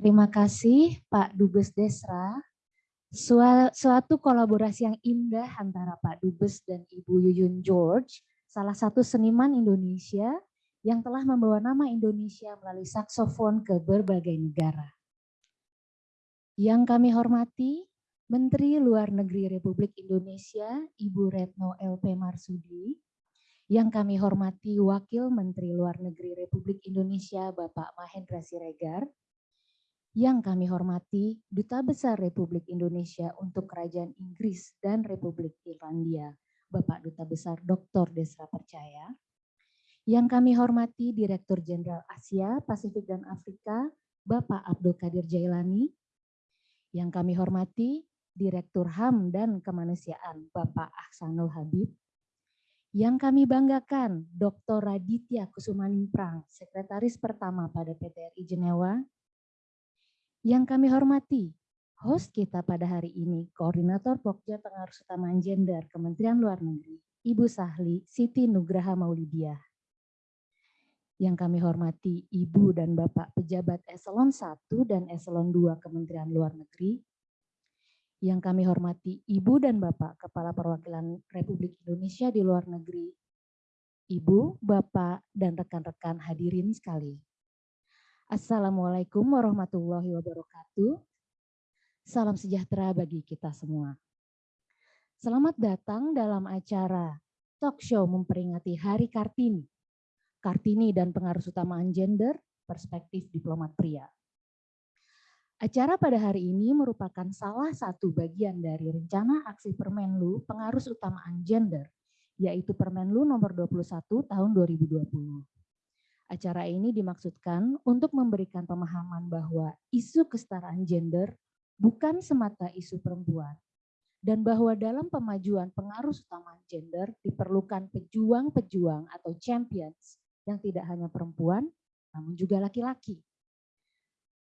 Terima kasih Pak Dubes Desra. Suatu kolaborasi yang indah antara Pak Dubes dan Ibu Yuyun George, salah satu seniman Indonesia yang telah membawa nama Indonesia melalui saksofon ke berbagai negara. Yang kami hormati, Menteri Luar Negeri Republik Indonesia, Ibu Retno LP Marsudi, yang kami hormati Wakil Menteri Luar Negeri Republik Indonesia, Bapak Mahendra Siregar, yang kami hormati Duta Besar Republik Indonesia untuk Kerajaan Inggris dan Republik Irlandia, Bapak Duta Besar Dr. Desra Percaya, yang kami hormati Direktur Jenderal Asia, Pasifik dan Afrika, Bapak Abdul Kadir Jailani, yang kami hormati Direktur HAM dan Kemanusiaan, Bapak Ahsanul Habib, yang kami banggakan Dr. Raditya Kusumaningprang, Sekretaris Pertama pada PTRI Jenewa, yang kami hormati, host kita pada hari ini, Koordinator Pokja Pengaruh Utama Gender Kementerian Luar Negeri, Ibu Sahli Siti Nugraha Maulidiah. Yang kami hormati Ibu dan Bapak Pejabat Eselon 1 dan Eselon 2 Kementerian Luar Negeri, yang kami hormati Ibu dan Bapak Kepala Perwakilan Republik Indonesia di luar negeri, Ibu, Bapak, dan rekan-rekan hadirin sekali. Assalamualaikum warahmatullahi wabarakatuh. Salam sejahtera bagi kita semua. Selamat datang dalam acara talk show memperingati Hari Kartini. Kartini dan pengaruh utamaan gender, perspektif diplomat pria. Acara pada hari ini merupakan salah satu bagian dari rencana aksi Permenlu pengaruh utamaan gender, yaitu Permenlu nomor 21 tahun 2020. Acara ini dimaksudkan untuk memberikan pemahaman bahwa isu kesetaraan gender bukan semata isu perempuan, dan bahwa dalam pemajuan pengaruh utama gender diperlukan pejuang-pejuang atau champions yang tidak hanya perempuan, namun juga laki-laki.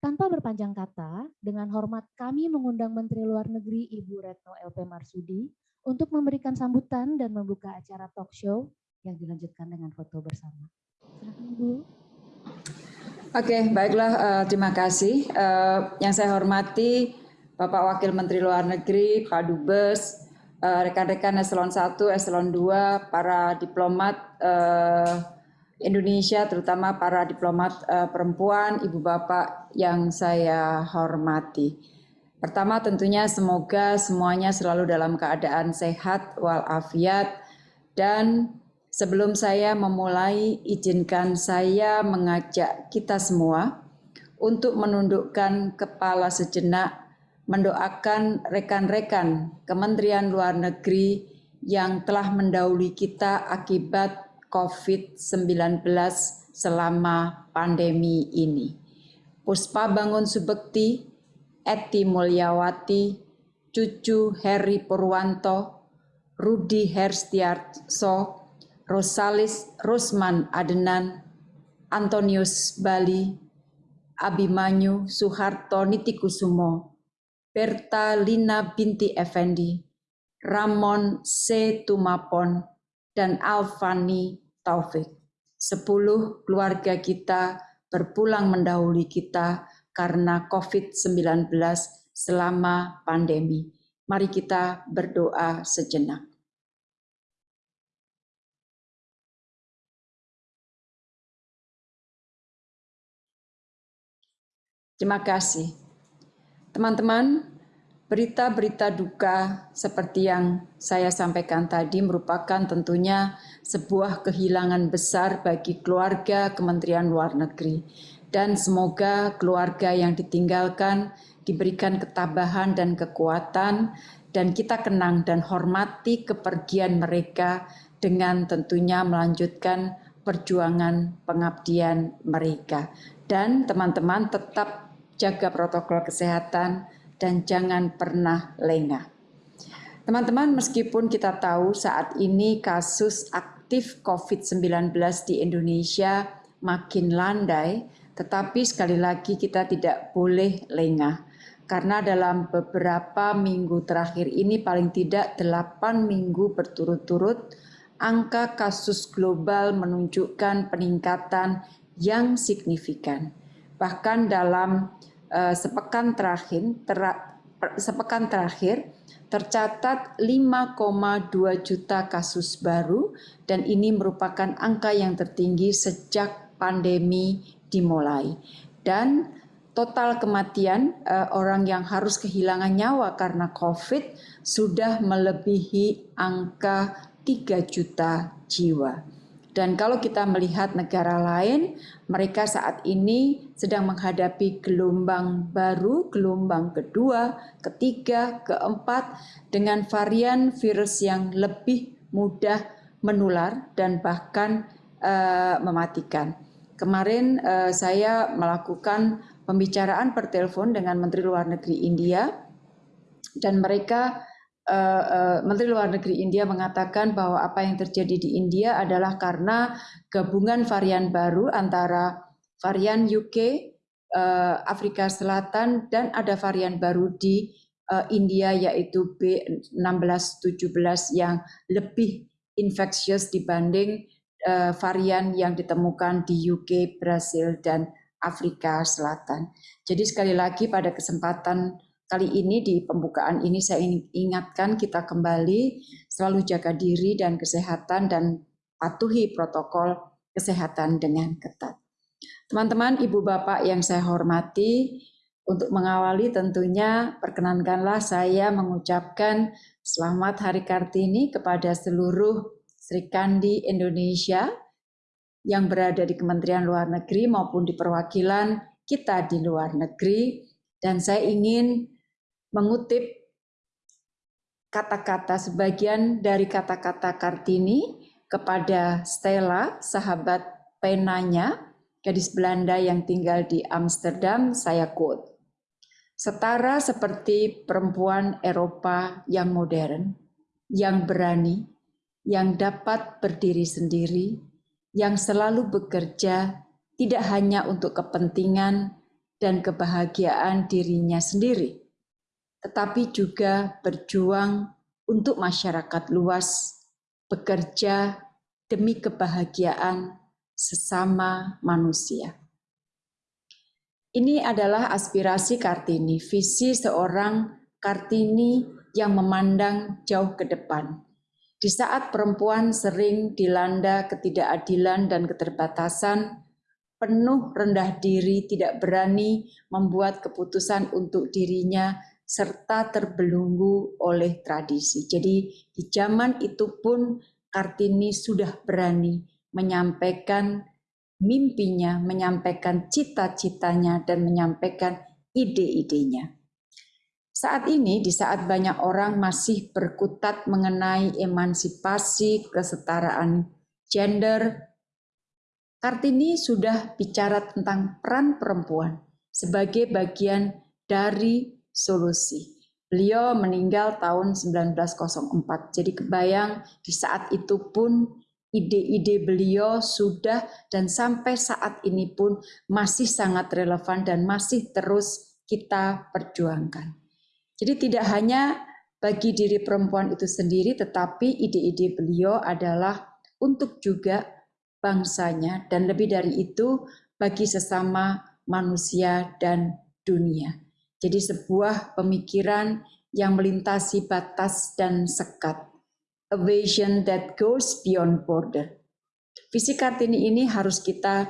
Tanpa berpanjang kata, dengan hormat kami mengundang Menteri Luar Negeri Ibu Retno LP Marsudi untuk memberikan sambutan dan membuka acara talk show yang dilanjutkan dengan foto bersama. Oke, baiklah. Uh, terima kasih. Uh, yang saya hormati Bapak Wakil Menteri Luar Negeri, Pak Dubes, eh, rekan-rekan uh, Eselon 1, Eselon 2, para diplomat uh, Indonesia, terutama para diplomat uh, perempuan, ibu bapak yang saya hormati. Pertama tentunya semoga semuanya selalu dalam keadaan sehat walafiat dan Sebelum saya memulai, izinkan saya mengajak kita semua untuk menundukkan kepala sejenak, mendoakan rekan-rekan Kementerian Luar Negeri yang telah mendahului kita akibat COVID-19 selama pandemi ini. Puspa Bangun Subekti, Eti Mulyawati, Cucu Heri Purwanto, Rudi Herstiarso, Rosalis Rosman Adenan, Antonius Bali, Abimanyu Suharto Nitikusumo, Berta Lina binti Effendi, Ramon C. Tumapon, dan Alfani Taufik. Sepuluh keluarga kita berpulang mendahului kita karena COVID-19 selama pandemi. Mari kita berdoa sejenak. Terima kasih. Teman-teman, berita-berita duka seperti yang saya sampaikan tadi merupakan tentunya sebuah kehilangan besar bagi keluarga Kementerian Luar Negeri. Dan semoga keluarga yang ditinggalkan diberikan ketabahan dan kekuatan dan kita kenang dan hormati kepergian mereka dengan tentunya melanjutkan perjuangan pengabdian mereka. Dan teman-teman tetap jaga protokol kesehatan, dan jangan pernah lengah. Teman-teman, meskipun kita tahu saat ini kasus aktif COVID-19 di Indonesia makin landai, tetapi sekali lagi kita tidak boleh lengah. Karena dalam beberapa minggu terakhir ini paling tidak 8 minggu berturut-turut, angka kasus global menunjukkan peningkatan yang signifikan. Bahkan dalam uh, sepekan terakhir ter, sepekan terakhir tercatat 5,2 juta kasus baru dan ini merupakan angka yang tertinggi sejak pandemi dimulai. Dan total kematian uh, orang yang harus kehilangan nyawa karena COVID sudah melebihi angka 3 juta jiwa. Dan kalau kita melihat negara lain, mereka saat ini sedang menghadapi gelombang baru, gelombang kedua, ketiga, keempat, dengan varian virus yang lebih mudah menular dan bahkan uh, mematikan. Kemarin uh, saya melakukan pembicaraan per telepon dengan Menteri Luar Negeri India, dan mereka uh, uh, Menteri Luar Negeri India mengatakan bahwa apa yang terjadi di India adalah karena gabungan varian baru antara varian UK, uh, eh, Afrika Selatan, dan ada varian baru di uh, India yaitu B1617 yang lebih infeksius dibanding uh, varian yang ditemukan di UK, Brasil, dan Afrika Selatan. Jadi sekali lagi pada kesempatan kali ini di pembukaan ini saya ingatkan kita kembali selalu jaga diri dan kesehatan dan patuhi protokol kesehatan dengan ketat. Teman-teman, ibu bapak yang saya hormati, untuk mengawali tentunya perkenankanlah saya mengucapkan selamat Hari Kartini kepada seluruh Sri Kandi Indonesia yang berada di Kementerian Luar Negeri maupun di perwakilan kita di luar negeri. Dan saya ingin mengutip kata-kata sebagian dari kata-kata Kartini kepada Stella, sahabat penanya, gadis Belanda yang tinggal di Amsterdam, saya quote. Setara seperti perempuan Eropa yang modern, yang berani, yang dapat berdiri sendiri, yang selalu bekerja tidak hanya untuk kepentingan dan kebahagiaan dirinya sendiri, tetapi juga berjuang untuk masyarakat luas, bekerja demi kebahagiaan sesama manusia. Ini adalah aspirasi Kartini, visi seorang Kartini yang memandang jauh ke depan. Di saat perempuan sering dilanda ketidakadilan dan keterbatasan, penuh rendah diri, tidak berani membuat keputusan untuk dirinya serta terbelunggu oleh tradisi. Jadi di zaman itu pun Kartini sudah berani menyampaikan mimpinya, menyampaikan cita-citanya, dan menyampaikan ide-idenya. Saat ini, di saat banyak orang masih berkutat mengenai emansipasi, kesetaraan gender, Kartini sudah bicara tentang peran perempuan sebagai bagian dari solusi. Beliau meninggal tahun 1904. Jadi kebayang di saat itu pun ide-ide beliau sudah dan sampai saat ini pun masih sangat relevan dan masih terus kita perjuangkan. Jadi tidak hanya bagi diri perempuan itu sendiri, tetapi ide-ide beliau adalah untuk juga bangsanya dan lebih dari itu bagi sesama manusia dan dunia. Jadi sebuah pemikiran yang melintasi batas dan sekat. A vision that goes beyond border. Visi Kartini ini harus kita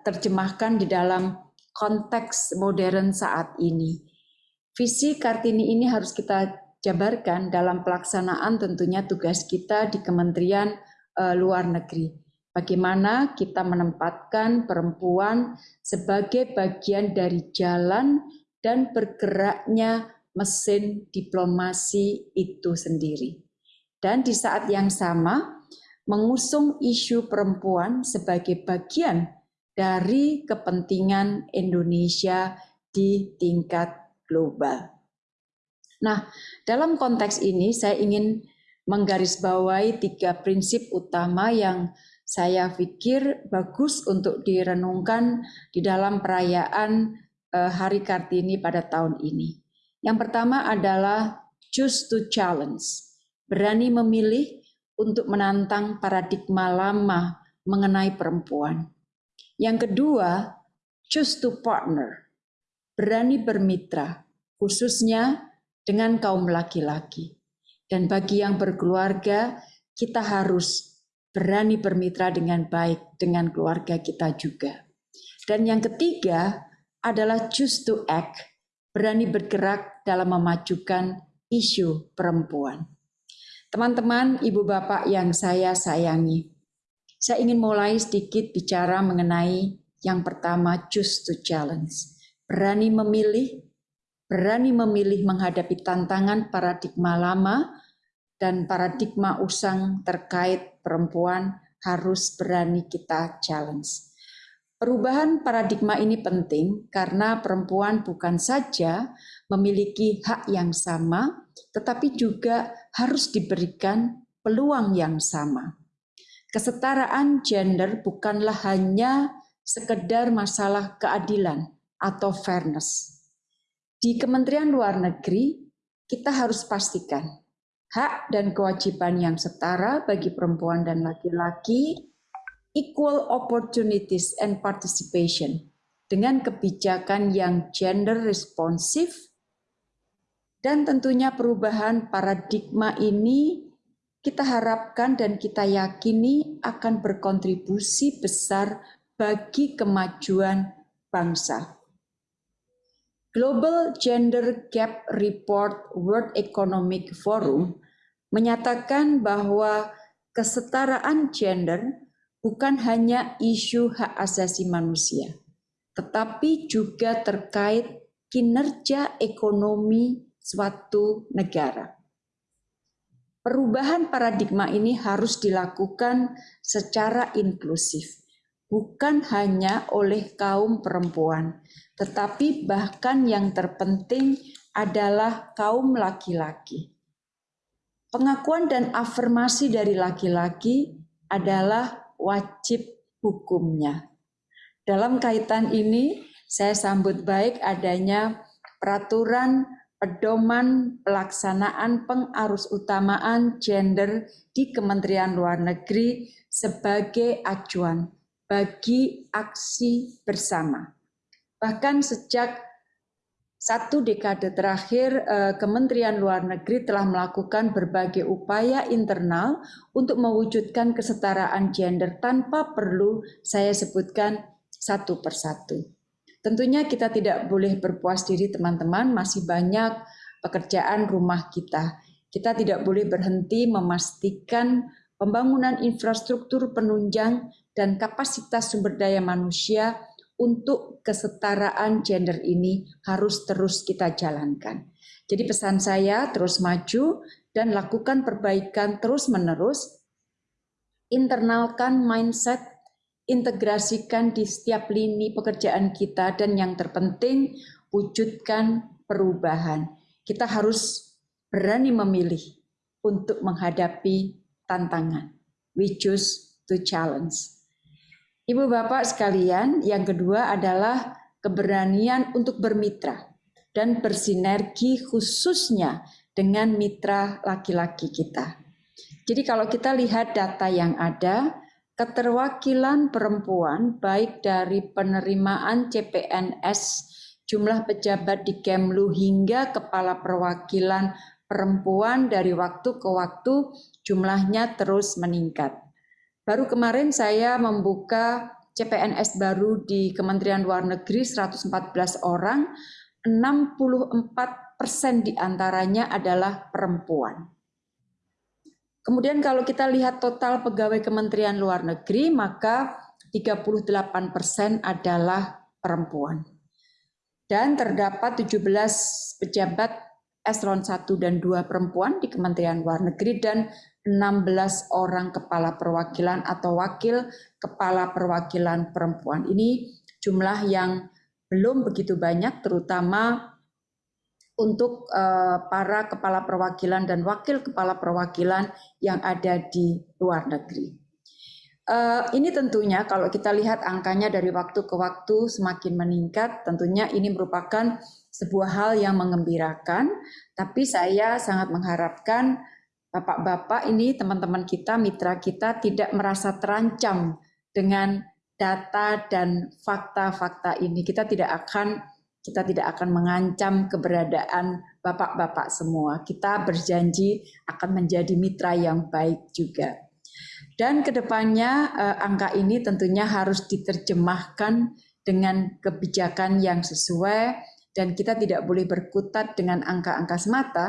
terjemahkan di dalam konteks modern saat ini. Visi Kartini ini harus kita jabarkan dalam pelaksanaan tentunya tugas kita di Kementerian uh, Luar Negeri. Bagaimana kita menempatkan perempuan sebagai bagian dari jalan dan bergeraknya mesin diplomasi itu sendiri. Dan di saat yang sama, mengusung isu perempuan sebagai bagian dari kepentingan Indonesia di tingkat global. Nah, dalam konteks ini saya ingin menggarisbawahi tiga prinsip utama yang saya pikir bagus untuk direnungkan di dalam perayaan Eh, Hari Kartini pada tahun ini. Yang pertama adalah choose to challenge, berani memilih untuk menantang paradigma lama mengenai perempuan. Yang kedua, choose to partner, berani bermitra, khususnya dengan kaum laki-laki. Dan bagi yang berkeluarga, kita harus berani bermitra dengan baik dengan keluarga kita juga. Dan yang ketiga adalah choose to act, berani bergerak dalam memajukan isu perempuan. Teman-teman, ibu bapak yang saya sayangi, saya ingin mulai sedikit bicara mengenai yang pertama, choose to challenge. Berani memilih, berani memilih menghadapi tantangan paradigma lama dan paradigma usang terkait perempuan harus berani kita challenge. Perubahan paradigma ini penting karena perempuan bukan saja memiliki hak yang sama, tetapi juga harus diberikan peluang yang sama. Kesetaraan gender bukanlah hanya sekedar masalah keadilan atau fairness. Di Kementerian Luar Negeri, kita harus pastikan hak dan kewajiban yang setara bagi perempuan dan laki-laki, equal opportunities and participation dengan kebijakan yang gender responsif dan tentunya perubahan paradigma ini kita harapkan dan kita yakini akan berkontribusi besar bagi kemajuan bangsa. Global Gender Gap Report World Economic Forum menyatakan bahwa kesetaraan gender bukan hanya isu hak asasi manusia, tetapi juga terkait kinerja ekonomi suatu negara. Perubahan paradigma ini harus dilakukan secara inklusif bukan hanya oleh kaum perempuan, tetapi bahkan yang terpenting adalah kaum laki-laki. Pengakuan dan afirmasi dari laki-laki adalah wajib hukumnya. Dalam kaitan ini, saya sambut baik adanya peraturan pedoman pelaksanaan pengarus utamaan gender di Kementerian Luar Negeri sebagai acuan bagi aksi bersama. Bahkan sejak satu dekade terakhir, eh, Kementerian Luar Negeri telah melakukan berbagai upaya internal untuk mewujudkan kesetaraan gender tanpa perlu saya sebutkan satu persatu. Tentunya kita tidak boleh berpuas diri teman-teman, masih banyak pekerjaan rumah kita. Kita tidak boleh berhenti memastikan pembangunan infrastruktur penunjang dan kapasitas sumber daya manusia untuk kesetaraan gender ini harus terus kita jalankan. Jadi pesan saya terus maju dan lakukan perbaikan terus-menerus, internalkan mindset, integrasikan di setiap lini pekerjaan kita dan yang terpenting wujudkan perubahan. Kita harus berani memilih untuk menghadapi tantangan. We choose to challenge. Ibu Bapak sekalian, yang kedua adalah keberanian untuk bermitra dan bersinergi khususnya dengan mitra laki-laki kita. Jadi kalau kita lihat data yang ada, keterwakilan perempuan baik dari penerimaan CPNS, jumlah pejabat di Kemlu hingga kepala perwakilan perempuan dari waktu ke waktu jumlahnya terus meningkat. Baru kemarin saya membuka CPNS baru di Kementerian Luar Negeri 114 orang, 64 persen di antaranya adalah perempuan. Kemudian kalau kita lihat total pegawai Kementerian Luar Negeri, maka 38 persen adalah perempuan. Dan terdapat 17 pejabat eselon 1 dan 2 perempuan di Kementerian Luar Negeri dan 16 orang kepala perwakilan atau wakil kepala perwakilan perempuan. Ini jumlah yang belum begitu banyak terutama untuk eh, para kepala perwakilan dan wakil kepala perwakilan yang ada di luar negeri. Eh, ini tentunya kalau kita lihat angkanya dari waktu ke waktu semakin meningkat, tentunya ini merupakan sebuah hal yang mengembirakan, tapi saya sangat mengharapkan Bapak-bapak ini teman-teman kita, mitra kita tidak merasa terancam dengan data dan fakta-fakta ini. Kita tidak akan kita tidak akan mengancam keberadaan bapak-bapak semua. Kita berjanji akan menjadi mitra yang baik juga. Dan ke depannya eh, angka ini tentunya harus diterjemahkan dengan kebijakan yang sesuai dan kita tidak boleh berkutat dengan angka-angka semata,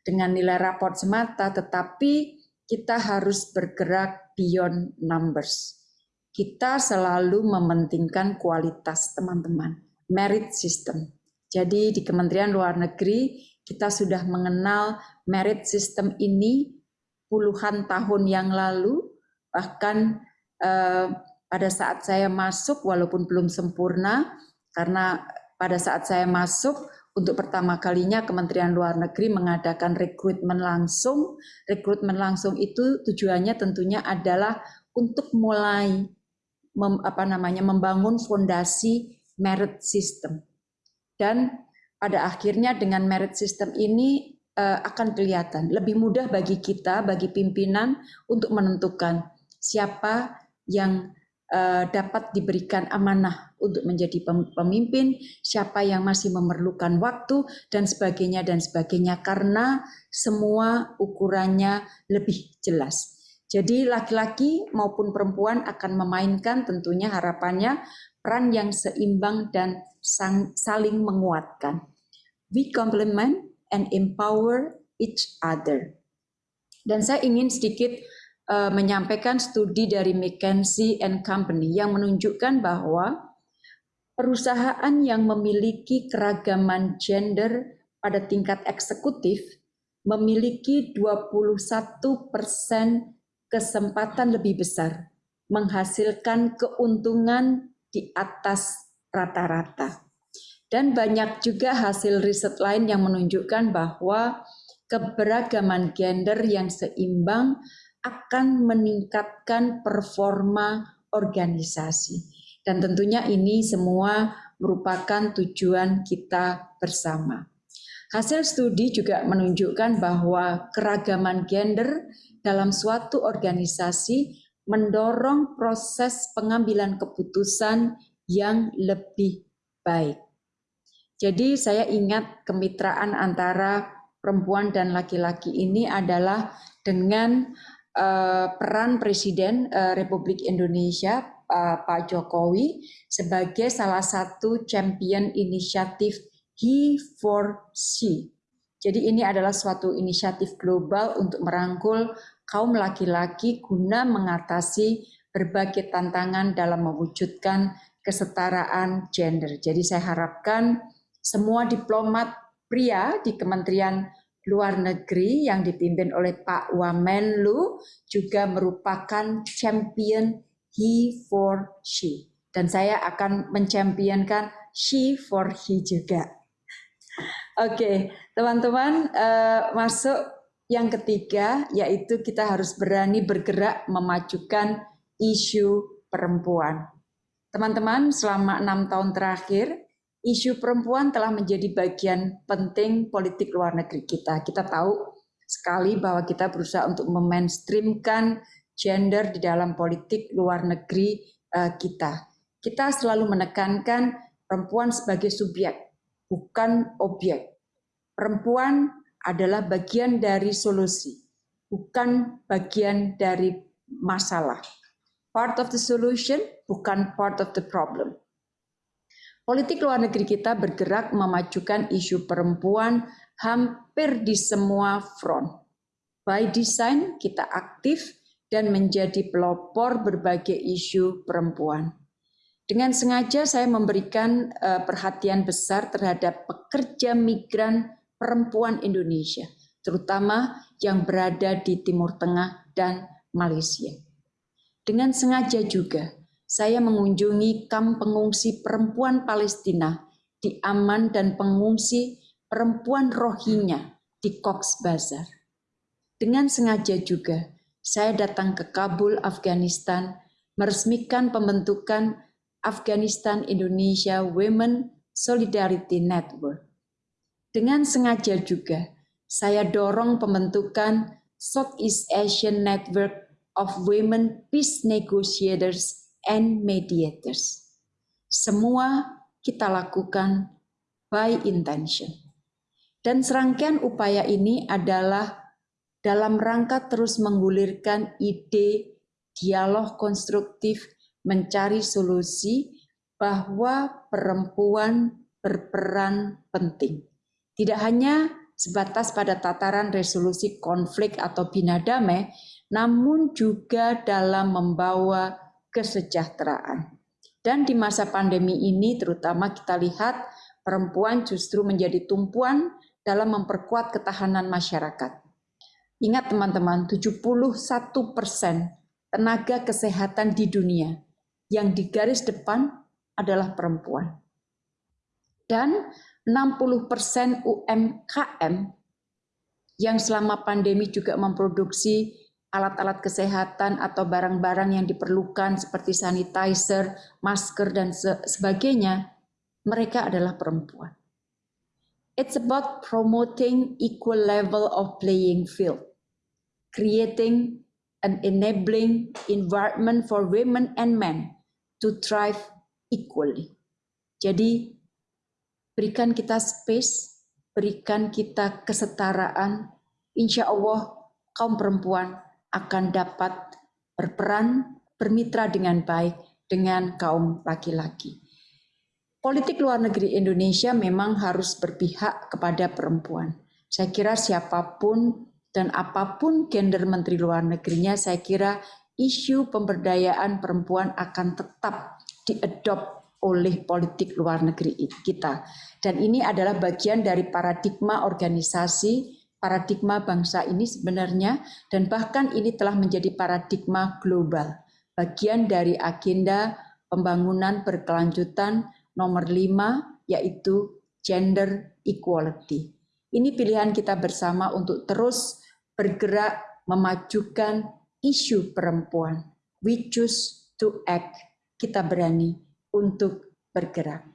dengan nilai raport semata, tetapi kita harus bergerak beyond numbers. Kita selalu mementingkan kualitas teman-teman merit system. Jadi di Kementerian Luar Negeri kita sudah mengenal merit system ini puluhan tahun yang lalu, bahkan eh, pada saat saya masuk walaupun belum sempurna, karena pada saat saya masuk untuk pertama kalinya Kementerian Luar Negeri mengadakan rekrutmen langsung. Rekrutmen langsung itu tujuannya tentunya adalah untuk mulai mem, apa namanya membangun fondasi merit system. Dan pada akhirnya dengan merit system ini uh, akan kelihatan lebih mudah bagi kita, bagi pimpinan untuk menentukan siapa yang uh, dapat diberikan amanah untuk menjadi pemimpin, siapa yang masih memerlukan waktu dan sebagainya dan sebagainya karena semua ukurannya lebih jelas. Jadi laki-laki maupun perempuan akan memainkan tentunya harapannya peran yang seimbang dan saling menguatkan. We complement and empower each other. Dan saya ingin sedikit uh, menyampaikan studi dari McKinsey and Company yang menunjukkan bahwa perusahaan yang memiliki keragaman gender pada tingkat eksekutif memiliki 21 persen kesempatan lebih besar menghasilkan keuntungan di atas rata-rata. Dan banyak juga hasil riset lain yang menunjukkan bahwa keberagaman gender yang seimbang akan meningkatkan performa organisasi. Dan tentunya ini semua merupakan tujuan kita bersama. Hasil studi juga menunjukkan bahwa keragaman gender dalam suatu organisasi mendorong proses pengambilan keputusan yang lebih baik. Jadi saya ingat kemitraan antara perempuan dan laki-laki ini adalah dengan uh, peran Presiden uh, Republik Indonesia uh, Pak Jokowi sebagai salah satu champion inisiatif He for She. Jadi ini adalah suatu inisiatif global untuk merangkul kaum laki-laki guna mengatasi berbagai tantangan dalam mewujudkan kesetaraan gender. Jadi saya harapkan semua diplomat pria di Kementerian Luar Negeri yang dipimpin oleh Pak Wamenlu juga merupakan champion he for she. Dan saya akan mencampionkan she for he juga. Oke, teman-teman uh, masuk yang ketiga, yaitu kita harus berani bergerak memajukan isu perempuan. Teman-teman, selama enam tahun terakhir, isu perempuan telah menjadi bagian penting politik luar negeri kita. Kita tahu sekali bahwa kita berusaha untuk memainstreamkan gender di dalam politik luar negeri uh, kita. Kita selalu menekankan perempuan sebagai subjek, bukan objek. Perempuan adalah bagian dari solusi, bukan bagian dari masalah. Part of the solution, bukan part of the problem. Politik luar negeri kita bergerak memajukan isu perempuan hampir di semua front. By design, kita aktif dan menjadi pelopor berbagai isu perempuan. Dengan sengaja saya memberikan uh, perhatian besar terhadap pekerja migran perempuan Indonesia, terutama yang berada di Timur Tengah dan Malaysia. Dengan sengaja juga, saya mengunjungi kamp pengungsi perempuan Palestina di Aman dan pengungsi perempuan Rohingya di Cox Bazar. Dengan sengaja juga, saya datang ke Kabul, Afghanistan, meresmikan pembentukan Afghanistan Indonesia Women Solidarity Network dengan sengaja juga, saya dorong pembentukan Southeast Asian Network of Women Peace Negotiators and Mediators. Semua kita lakukan by intention. Dan serangkaian upaya ini adalah dalam rangka terus menggulirkan ide dialog konstruktif mencari solusi bahwa perempuan berperan penting. Tidak hanya sebatas pada tataran resolusi konflik atau bina damai, namun juga dalam membawa kesejahteraan. Dan di masa pandemi ini terutama kita lihat perempuan justru menjadi tumpuan dalam memperkuat ketahanan masyarakat. Ingat teman-teman, 71 persen tenaga kesehatan di dunia yang di garis depan adalah perempuan. Dan 60 persen UMKM yang selama pandemi juga memproduksi alat-alat kesehatan atau barang-barang yang diperlukan seperti sanitizer, masker, dan sebagainya, mereka adalah perempuan. It's about promoting equal level of playing field, creating an enabling environment for women and men to thrive equally. Jadi, berikan kita space, berikan kita kesetaraan, insya Allah kaum perempuan akan dapat berperan, bermitra dengan baik dengan kaum laki-laki. Politik luar negeri Indonesia memang harus berpihak kepada perempuan. Saya kira siapa pun dan apa pun gender menteri luar negerinya, saya kira isu pemberdayaan perempuan akan tetap diadop oleh politik luar negeri kita. Dan ini adalah bagian dari paradigma organisasi paradigma bangsa ini sebenarnya dan bahkan ini telah menjadi paradigma global, bagian dari agenda pembangunan berkelanjutan nomor lima yaitu gender equality. Ini pilihan kita bersama untuk terus bergerak memajukan isu perempuan. We choose to act. Kita berani untuk bergerak.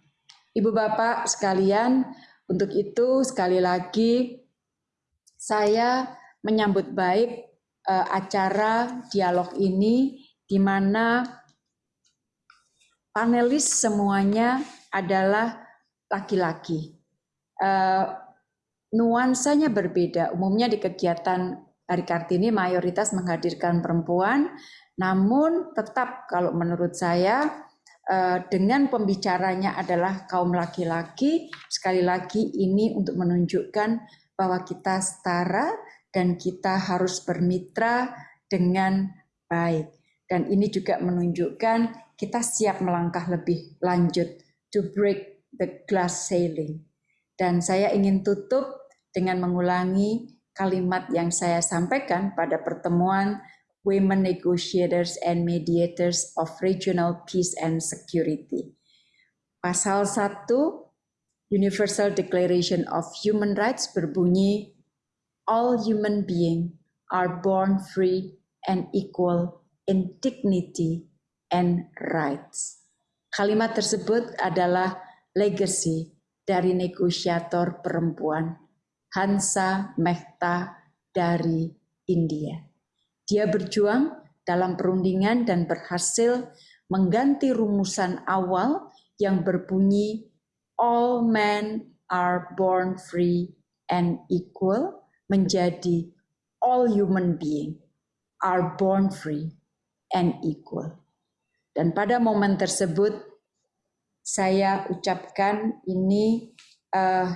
Ibu Bapak sekalian, untuk itu sekali lagi saya menyambut baik uh, acara dialog ini di mana panelis semuanya adalah laki-laki. Uh, nuansanya berbeda. Umumnya di kegiatan Hari Kartini mayoritas menghadirkan perempuan, namun tetap kalau menurut saya dengan pembicaranya adalah kaum laki-laki, sekali lagi ini untuk menunjukkan bahwa kita setara dan kita harus bermitra dengan baik. Dan ini juga menunjukkan kita siap melangkah lebih lanjut to break the glass ceiling. Dan saya ingin tutup dengan mengulangi kalimat yang saya sampaikan pada pertemuan Women Negotiators and Mediators of Regional Peace and Security. Pasal 1 Universal Declaration of Human Rights berbunyi, All human beings are born free and equal in dignity and rights. Kalimat tersebut adalah legacy dari negosiator perempuan Hansa Mehta dari India. Dia berjuang dalam perundingan dan berhasil mengganti rumusan awal yang berbunyi all men are born free and equal menjadi all human being are born free and equal. Dan pada momen tersebut saya ucapkan ini uh,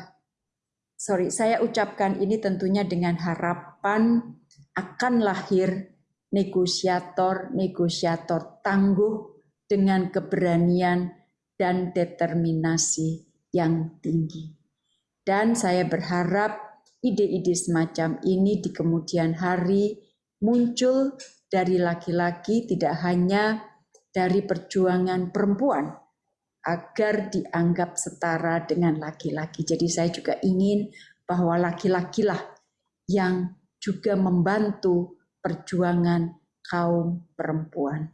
sorry saya ucapkan ini tentunya dengan harapan akan lahir negosiator-negosiator tangguh dengan keberanian dan determinasi yang tinggi. Dan saya berharap ide-ide semacam ini di kemudian hari muncul dari laki-laki tidak hanya dari perjuangan perempuan agar dianggap setara dengan laki-laki. Jadi saya juga ingin bahwa laki-lakilah yang juga membantu perjuangan kaum perempuan.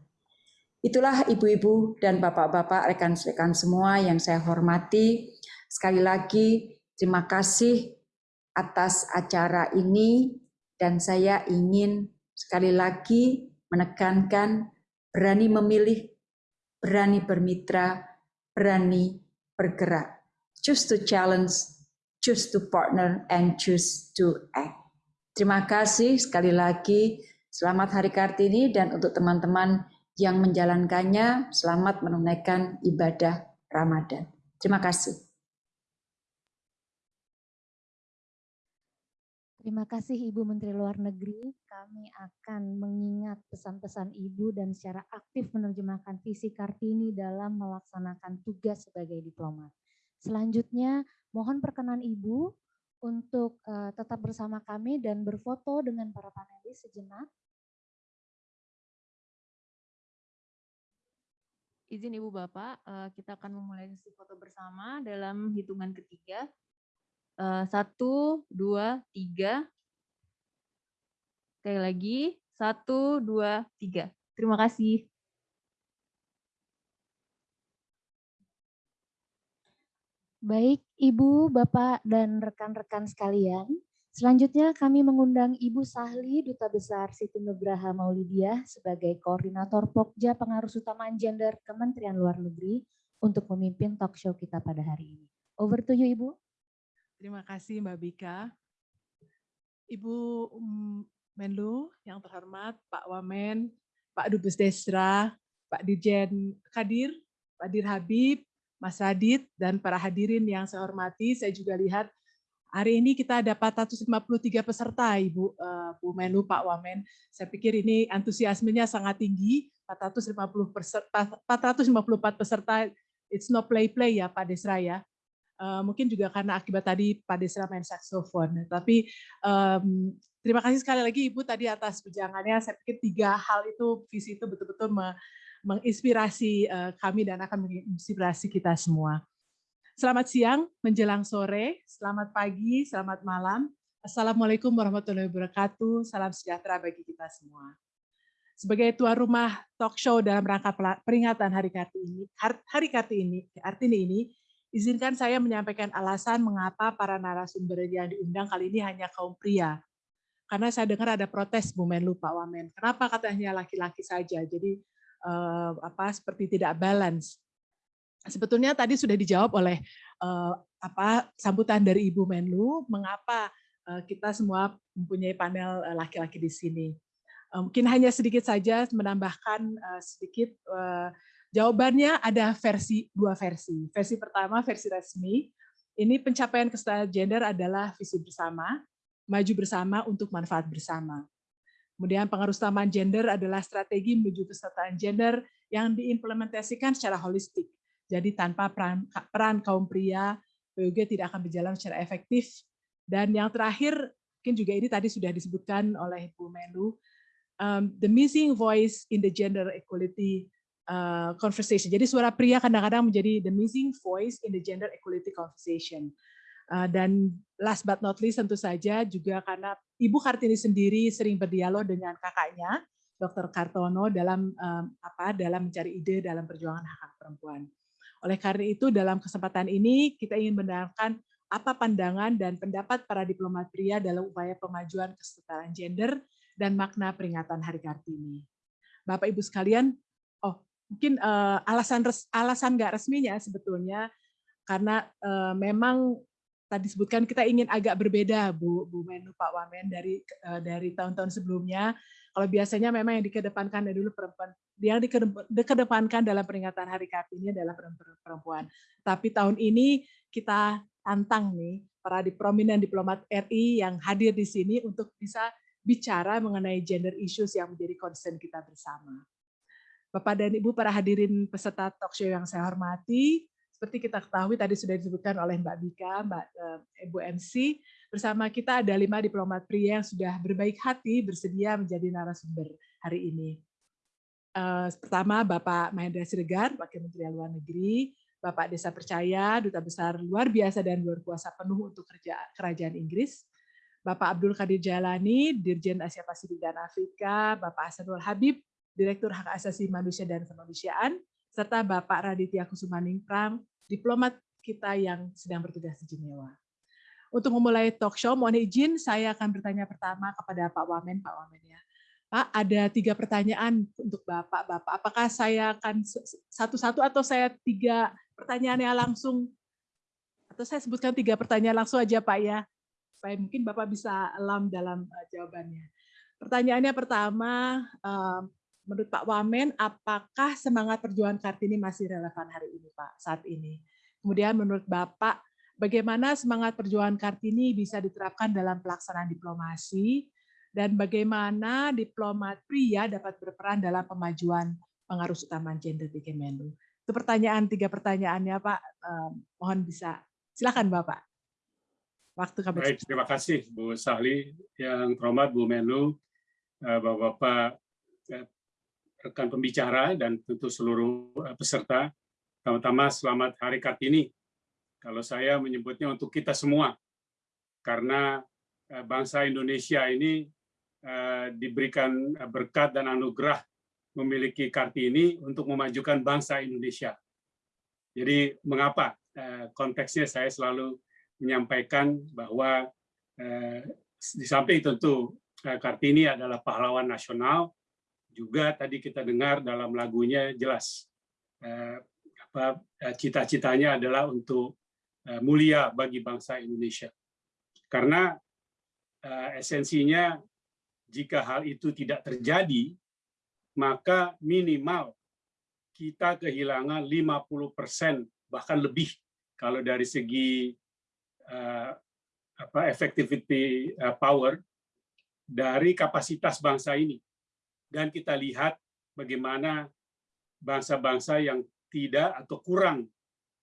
Itulah ibu-ibu dan bapak-bapak, rekan-rekan semua yang saya hormati. Sekali lagi, terima kasih atas acara ini dan saya ingin sekali lagi menekankan berani memilih, berani bermitra, berani bergerak. choose to challenge, choose to partner, and choose to act. Terima kasih sekali lagi. Selamat Hari Kartini dan untuk teman-teman yang menjalankannya, selamat menunaikan ibadah Ramadan. Terima kasih. Terima kasih Ibu Menteri Luar Negeri. Kami akan mengingat pesan-pesan Ibu dan secara aktif menerjemahkan visi Kartini dalam melaksanakan tugas sebagai diplomat. Selanjutnya, mohon perkenan Ibu untuk uh, tetap bersama kami dan berfoto dengan para panelis sejenak. Izin Ibu Bapak, uh, kita akan memulai sesi foto bersama dalam hitungan ketiga. Eh, satu, dua, tiga. Sekali lagi, satu, dua, tiga. Terima kasih. Baik, Ibu, Bapak, dan rekan-rekan sekalian. Selanjutnya kami mengundang Ibu Sahli, Duta Besar Siti Nugraha Maulidiah sebagai Koordinator Pokja Pengaruh Utamaan Gender Kementerian Luar Negeri untuk memimpin talk show kita pada hari ini. Over to you, Ibu. Terima kasih Mbak Bika. Ibu Menlu yang terhormat, Pak Wamen, Pak Dubes Desra, Pak Dirjen Kadir, Pak Dir Habib, Mas Radit, dan para hadirin yang saya hormati, saya juga lihat hari ini kita ada 453 peserta, Ibu uh, Bu Menlu, Pak Wamen. Saya pikir ini antusiasmenya sangat tinggi, 450 peserta, 454 peserta, it's no play-play ya Pak Desra ya. Uh, mungkin juga karena akibat tadi Pak Desra main saksofon. Tapi um, terima kasih sekali lagi Ibu tadi atas pejangannya. Saya pikir tiga hal itu, visi itu betul-betul menginspirasi uh, kami dan akan menginspirasi kita semua. Selamat siang, menjelang sore, selamat pagi, selamat malam. Assalamualaikum warahmatullahi wabarakatuh. Salam sejahtera bagi kita semua. Sebagai tuan rumah talk show dalam rangka peringatan Hari Kartini, Hari Kartini, Kartini ini, Izinkan saya menyampaikan alasan mengapa para narasumber yang diundang kali ini hanya kaum pria. Karena saya dengar ada protes Bu Menlu Pak Wamen. Kenapa katanya laki-laki saja? Jadi eh, apa seperti tidak balance. Sebetulnya tadi sudah dijawab oleh eh, apa sambutan dari Ibu Menlu mengapa eh, kita semua mempunyai panel laki-laki di sini. Mungkin hanya sedikit saja menambahkan sedikit Jawabannya ada versi dua versi. Versi pertama versi resmi. Ini pencapaian kesetaraan gender adalah visi bersama, maju bersama untuk manfaat bersama. Kemudian pengaruh utamaan gender adalah strategi menuju kesetaraan gender yang diimplementasikan secara holistik. Jadi tanpa peran, peran kaum pria, PUG tidak akan berjalan secara efektif. Dan yang terakhir, mungkin juga ini tadi sudah disebutkan oleh Bu Menlu, um, the missing voice in the gender equality Uh, conversation. Jadi suara pria kadang-kadang menjadi the missing voice in the gender equality conversation. Uh, dan last but not least tentu saja juga karena Ibu Kartini sendiri sering berdialog dengan kakaknya, Dr. Kartono dalam um, apa dalam mencari ide dalam perjuangan hak hak perempuan. Oleh karena itu dalam kesempatan ini kita ingin mendengarkan apa pandangan dan pendapat para diplomat pria dalam upaya pemajuan kesetaraan gender dan makna peringatan Hari Kartini. Bapak Ibu sekalian, oh mungkin uh, alasan res, alasan nggak resminya sebetulnya karena uh, memang tadi sebutkan kita ingin agak berbeda Bu Bu Menlu Pak Wamen dari uh, dari tahun-tahun sebelumnya. Kalau biasanya memang yang dikedepankan dari dulu perempuan, yang dikedepankan dalam peringatan Hari Kartini adalah perempuan. Tapi tahun ini kita tantang nih para prominent diplomat RI yang hadir di sini untuk bisa bicara mengenai gender issues yang menjadi concern kita bersama. Bapak dan Ibu para hadirin peserta talk show yang saya hormati, seperti kita ketahui tadi sudah disebutkan oleh Mbak Bika, Mbak eh, Ibu MC, bersama kita ada lima diplomat pria yang sudah berbaik hati bersedia menjadi narasumber hari ini. Uh, pertama Bapak Mahendra Siregar, Wakil Menteri Luar Negeri, Bapak Desa Percaya, Duta Besar luar biasa dan luar kuasa penuh untuk Kerajaan Inggris, Bapak Abdul Kadir Jalani, Dirjen Asia Pasifik dan Afrika, Bapak Hasanul Habib, Direktur Hak Asasi Manusia dan Kemanusiaan, serta Bapak Raditya Kusumaningprang, diplomat kita yang sedang bertugas di Jenewa. Untuk memulai talk show, mohon izin saya akan bertanya pertama kepada Pak Wamen. Pak Wamen ya. Pak, ada tiga pertanyaan untuk Bapak. Bapak, apakah saya akan satu-satu atau saya tiga pertanyaannya langsung Atau saya sebutkan tiga pertanyaan langsung aja Pak ya, supaya mungkin Bapak bisa alam dalam uh, jawabannya. Pertanyaannya pertama, uh, menurut Pak Wamen, apakah semangat perjuangan Kartini masih relevan hari ini Pak, saat ini? Kemudian menurut Bapak, bagaimana semangat perjuangan Kartini bisa diterapkan dalam pelaksanaan diplomasi, dan bagaimana diplomat pria dapat berperan dalam pemajuan pengaruh utama gender di Kemenlu. Itu pertanyaan, tiga pertanyaannya Pak, eh, mohon bisa. Silakan Bapak. Waktu kami. Baik, terima kasih Bu Sahli, yang terhormat Bu Menlu, eh, Bapak-Bapak, eh, rekan pembicara, dan tentu seluruh peserta. Pertama-tama selamat Hari Kartini. Kalau saya menyebutnya untuk kita semua, karena bangsa Indonesia ini Eh, diberikan berkat dan anugerah memiliki Kartini untuk memajukan bangsa Indonesia. Jadi mengapa eh, konteksnya saya selalu menyampaikan bahwa eh, di samping tentu Kartini adalah pahlawan nasional, juga tadi kita dengar dalam lagunya jelas cita-citanya adalah untuk mulia bagi bangsa Indonesia. Karena esensinya jika hal itu tidak terjadi, maka minimal kita kehilangan 50% bahkan lebih kalau dari segi uh, apa power dari kapasitas bangsa ini. Dan kita lihat bagaimana bangsa-bangsa yang tidak atau kurang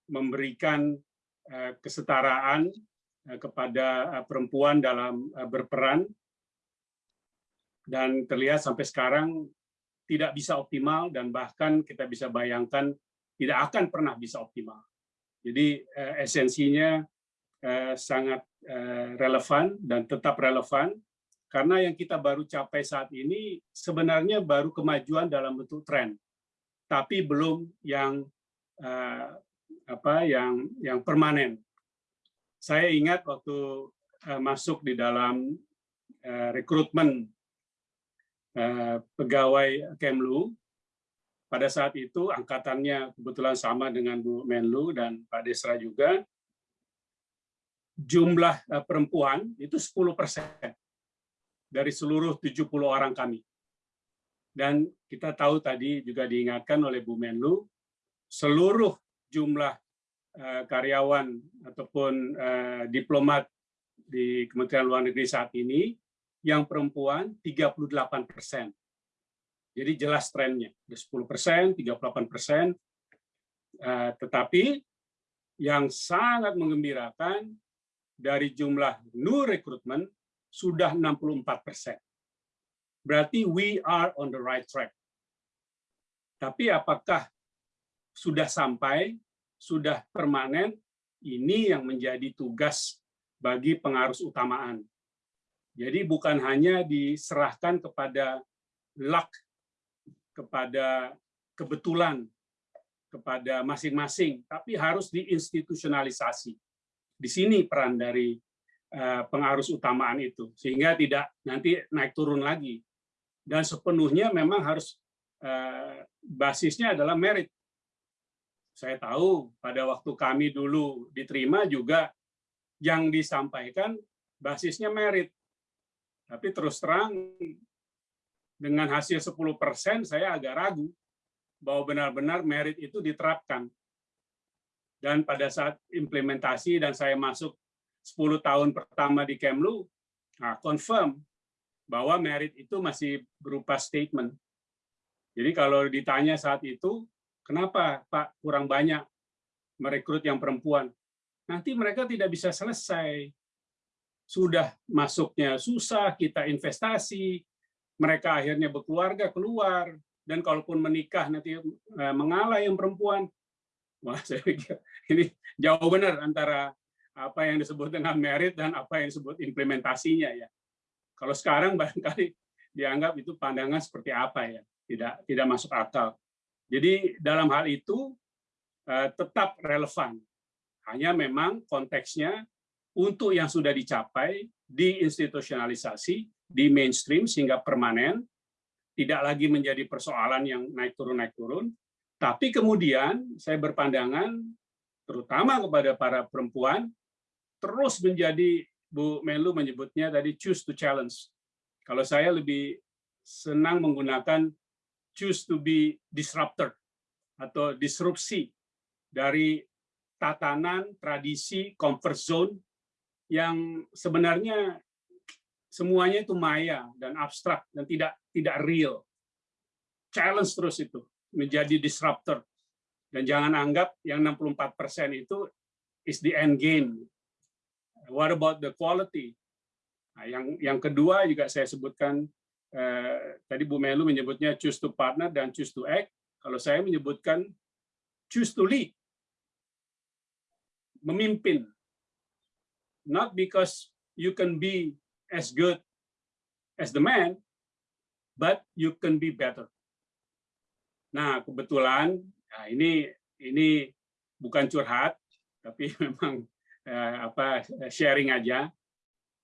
memberikan uh, kesetaraan kepada perempuan dalam berperan dan terlihat sampai sekarang tidak bisa optimal dan bahkan kita bisa bayangkan tidak akan pernah bisa optimal. Jadi eh, esensinya eh, sangat eh, relevan dan tetap relevan karena yang kita baru capai saat ini sebenarnya baru kemajuan dalam bentuk tren, tapi belum yang eh, apa yang yang permanen. Saya ingat waktu eh, masuk di dalam eh, rekrutmen Eh, pegawai Kemlu. Pada saat itu angkatannya kebetulan sama dengan Bu Menlu dan Pak Desra juga. Jumlah perempuan itu 10 persen dari seluruh 70 orang kami. Dan kita tahu tadi juga diingatkan oleh Bu Menlu, seluruh jumlah eh, karyawan ataupun diplomat di Kementerian Luar Negeri saat ini yang perempuan 38 persen. Jadi jelas trennya, 10 persen, 38 persen. Eh, tetapi yang sangat mengembirakan dari jumlah new recruitment sudah 64 persen. Berarti we are on the right track. Tapi apakah sudah sampai, sudah permanen, ini yang menjadi tugas bagi pengarus utamaan jadi bukan hanya diserahkan kepada luck, kepada kebetulan, kepada masing-masing, tapi harus diinstitusionalisasi. Di sini peran dari pengarus utamaan itu, sehingga tidak nanti naik turun lagi. Dan sepenuhnya memang harus eh, basisnya adalah merit. Saya tahu pada waktu kami dulu diterima juga yang disampaikan basisnya merit tapi terus terang dengan hasil 10% saya agak ragu bahwa benar-benar merit itu diterapkan. Dan pada saat implementasi dan saya masuk 10 tahun pertama di Kemlu, nah, confirm bahwa merit itu masih berupa statement. Jadi kalau ditanya saat itu, kenapa Pak kurang banyak merekrut yang perempuan? Nanti mereka tidak bisa selesai sudah masuknya susah, kita investasi, mereka akhirnya berkeluarga keluar, dan kalaupun menikah nanti eh, mengalah yang perempuan, wah saya pikir ini jauh benar antara apa yang disebut dengan merit dan apa yang disebut implementasinya ya. Kalau sekarang barangkali dianggap itu pandangan seperti apa ya, tidak tidak masuk akal. Jadi dalam hal itu eh, tetap relevan. Hanya memang konteksnya untuk yang sudah dicapai diinstitusionalisasi, di mainstream sehingga permanen, tidak lagi menjadi persoalan yang naik turun naik turun, tapi kemudian saya berpandangan terutama kepada para perempuan, terus menjadi Bu Menlu menyebutnya tadi choose to challenge. Kalau saya lebih senang menggunakan choose to be disruptor atau disrupsi dari tatanan, tradisi, comfort zone yang sebenarnya semuanya itu maya dan abstrak dan tidak tidak real. Challenge terus itu menjadi disruptor. Dan jangan anggap yang 64% itu is the end game. What about the quality? Nah, yang yang kedua juga saya sebutkan eh, tadi Bu Melu menyebutnya choose to partner dan choose to act. Kalau saya menyebutkan choose to lead. Memimpin. Not because you can be as good as the man, but you can be better. Nah, kebetulan nah ini ini bukan curhat, tapi memang eh, apa sharing aja.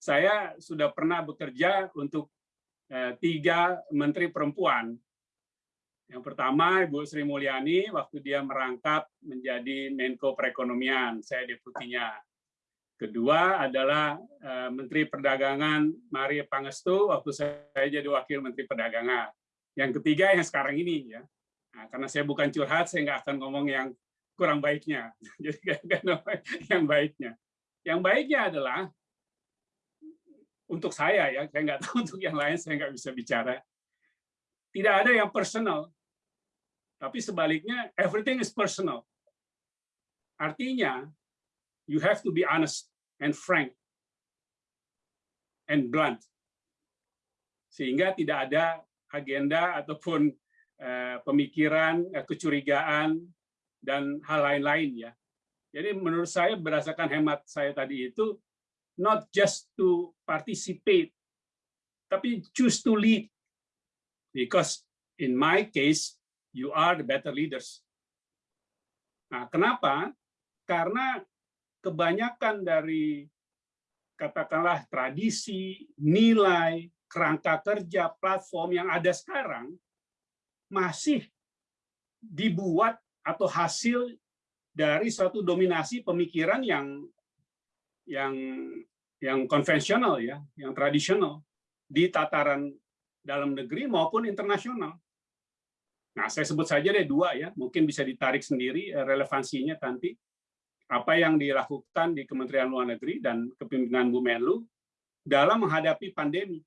Saya sudah pernah bekerja untuk eh, tiga menteri perempuan. Yang pertama Ibu Sri Mulyani waktu dia merangkap menjadi Menko Perekonomian, saya deputinya. Kedua adalah eh, Menteri Perdagangan Maria Pangestu waktu saya jadi Wakil Menteri Perdagangan. Yang ketiga yang sekarang ini ya. Nah, karena saya bukan curhat, saya nggak akan ngomong yang kurang baiknya. Jadi yang baiknya. Yang baiknya adalah untuk saya ya, saya nggak tahu untuk yang lain saya nggak bisa bicara. Tidak ada yang personal, tapi sebaliknya everything is personal. Artinya you have to be honest and frank and blunt. Sehingga tidak ada agenda ataupun uh, pemikiran, uh, kecurigaan, dan hal lain-lain ya. Jadi menurut saya berdasarkan hemat saya tadi itu not just to participate, tapi choose to lead. Because in my case, you are the better leaders. Nah, kenapa? Karena kebanyakan dari katakanlah tradisi, nilai, kerangka kerja, platform yang ada sekarang masih dibuat atau hasil dari suatu dominasi pemikiran yang yang yang konvensional ya, yang tradisional di tataran dalam negeri maupun internasional. Nah, saya sebut saja deh dua ya, mungkin bisa ditarik sendiri eh, relevansinya nanti. Apa yang dilakukan di Kementerian Luar Negeri dan kepemimpinan Bu Menlu dalam menghadapi pandemi.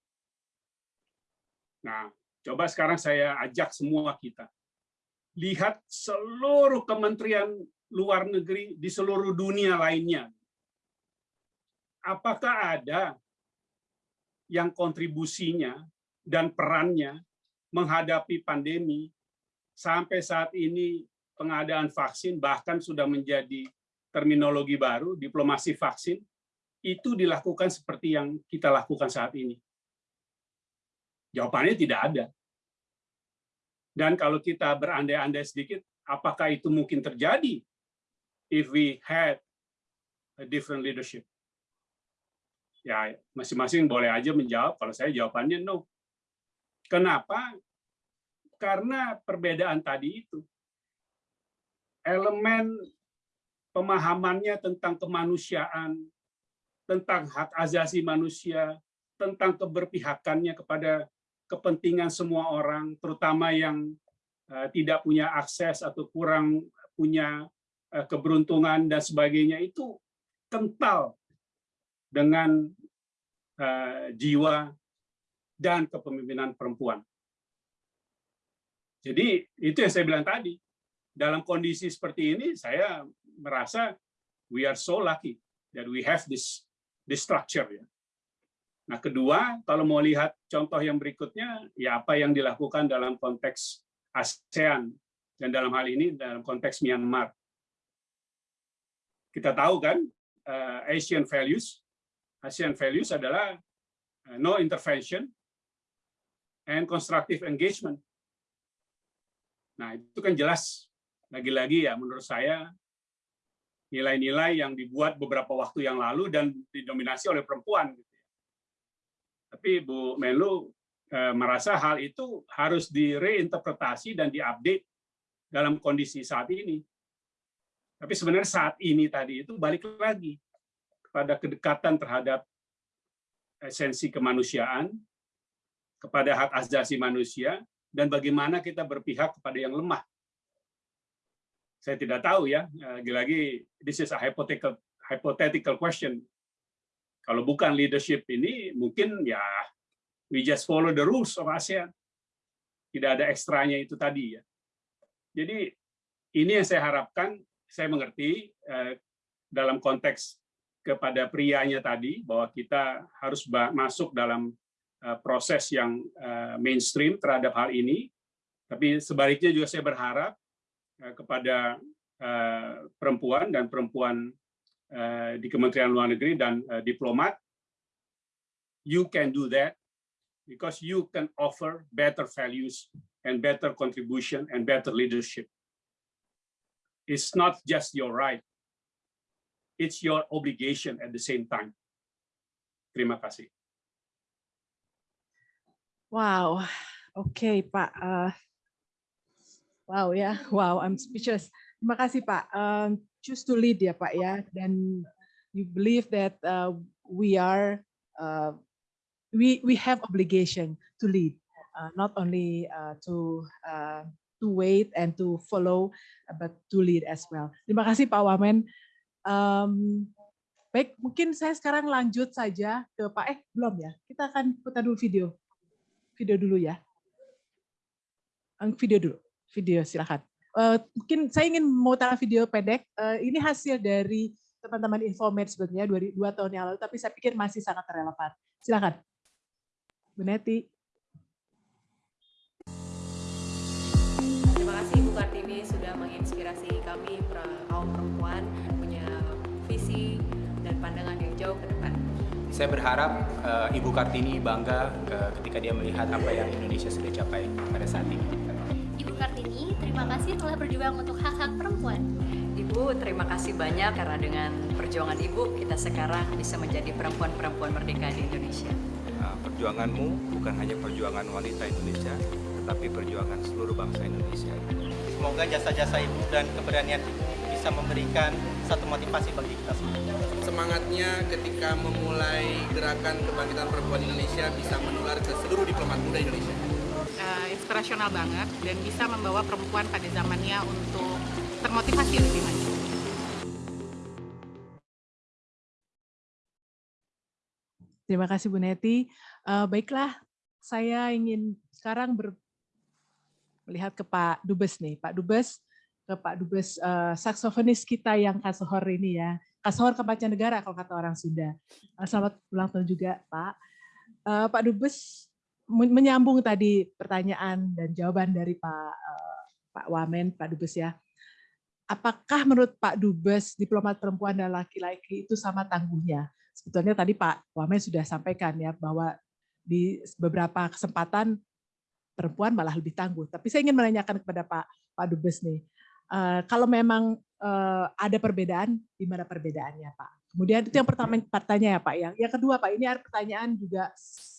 Nah, coba sekarang saya ajak semua kita. Lihat seluruh kementerian luar negeri di seluruh dunia lainnya. Apakah ada yang kontribusinya dan perannya menghadapi pandemi sampai saat ini pengadaan vaksin bahkan sudah menjadi terminologi baru, diplomasi vaksin, itu dilakukan seperti yang kita lakukan saat ini? Jawabannya tidak ada. Dan kalau kita berandai-andai sedikit, apakah itu mungkin terjadi if we had a different leadership? Ya, masing-masing boleh aja menjawab. Kalau saya jawabannya no. Kenapa? Karena perbedaan tadi itu. Elemen pemahamannya tentang kemanusiaan, tentang hak asasi manusia, tentang keberpihakannya kepada kepentingan semua orang, terutama yang eh, tidak punya akses atau kurang punya eh, keberuntungan dan sebagainya itu kental dengan eh, jiwa dan kepemimpinan perempuan. Jadi itu yang saya bilang tadi. Dalam kondisi seperti ini, saya merasa we are so lucky that we have this this structure ya. Nah, kedua, kalau mau lihat contoh yang berikutnya, ya apa yang dilakukan dalam konteks ASEAN dan dalam hal ini dalam konteks Myanmar. Kita tahu kan, uh, Asian values, Asian values adalah uh, no intervention and constructive engagement. Nah, itu kan jelas lagi-lagi ya menurut saya nilai-nilai yang dibuat beberapa waktu yang lalu dan didominasi oleh perempuan. Gitu. Tapi Bu Menlu eh, merasa hal itu harus direinterpretasi dan diupdate dalam kondisi saat ini. Tapi sebenarnya saat ini tadi itu balik lagi kepada kedekatan terhadap esensi kemanusiaan, kepada hak asasi manusia, dan bagaimana kita berpihak kepada yang lemah. Saya tidak tahu ya, lagi-lagi this is a hypothetical question. Kalau bukan leadership ini, mungkin ya we just follow the rules of ASEAN. Tidak ada ekstranya itu tadi ya. Jadi ini yang saya harapkan, saya mengerti eh, dalam konteks kepada prianya tadi bahwa kita harus masuk dalam uh, proses yang uh, mainstream terhadap hal ini. Tapi sebaliknya juga saya berharap kepada perempuan dan perempuan di Kementerian Luar Negeri dan diplomat, you can do that because you can offer better values and better contribution and better leadership. It's not just your right, it's your obligation at the same time. Terima kasih. Wow, okay, Pak. Uh, wow yeah. wow, I'm speechless. Terima kasih Pak. Um, choose to lead ya Pak ya, dan you believe that uh, we are uh, we we have obligation to lead, uh, not only uh, to uh, to wait and to follow, but to lead as well. Terima kasih Pak Wamen. Um, baik, mungkin saya sekarang lanjut saja ke Pak. Eh, belum ya? Kita akan putar dulu video. Video dulu ya. Video dulu. Video, silakan. Uh, mungkin saya ingin mau taruh video pendek. Uh, ini hasil dari teman-teman Infomed sebetulnya dua, dua tahun yang lalu, tapi saya pikir masih sangat relevan. Silakan. Bu Neti. Terima kasih Ibu Kartini sudah menginspirasi kami kaum perempuan pandangan yang jauh ke depan. Saya berharap uh, Ibu Kartini bangga uh, ketika dia melihat apa yang Indonesia sudah capai pada saat ini. Ibu Kartini, terima kasih telah berjuang untuk hak-hak perempuan. Ibu, terima kasih banyak karena dengan perjuangan Ibu, kita sekarang bisa menjadi perempuan-perempuan merdeka di Indonesia. Nah, perjuanganmu bukan hanya perjuangan wanita Indonesia, tetapi perjuangan seluruh bangsa Indonesia. Semoga jasa-jasa Ibu dan keberanian Ibu bisa memberikan satu motivasi bagi kita semua semangatnya ketika memulai gerakan kebangkitan perempuan Indonesia bisa menular ke seluruh diplomat muda Indonesia. Uh, inspirasional banget dan bisa membawa perempuan pada zamannya untuk termotivasi lebih maju. Terima kasih Bu Neti. Uh, baiklah, saya ingin sekarang ber, melihat ke Pak Dubes nih. Pak Dubes, ke Pak Dubes uh, saksofonis kita yang kasohor ini ya. Kasohor Kepaca Negara kalau kata orang Sunda. Eh, selamat ulang tahun juga Pak. Uh, Pak Dubes menyambung tadi pertanyaan dan jawaban dari Pak uh, Pak Wamen, Pak Dubes ya. Apakah menurut Pak Dubes diplomat perempuan dan laki-laki itu sama tangguhnya? Sebetulnya tadi Pak Wamen sudah sampaikan ya bahwa di beberapa kesempatan perempuan malah lebih tangguh. Tapi saya ingin menanyakan kepada Pak Pak Dubes nih, uh, kalau memang uh, ada perbedaan, di mana perbedaannya Pak? Kemudian itu yang pertama pertanyaan ya Pak. Yang, yang kedua Pak, ini ada pertanyaan juga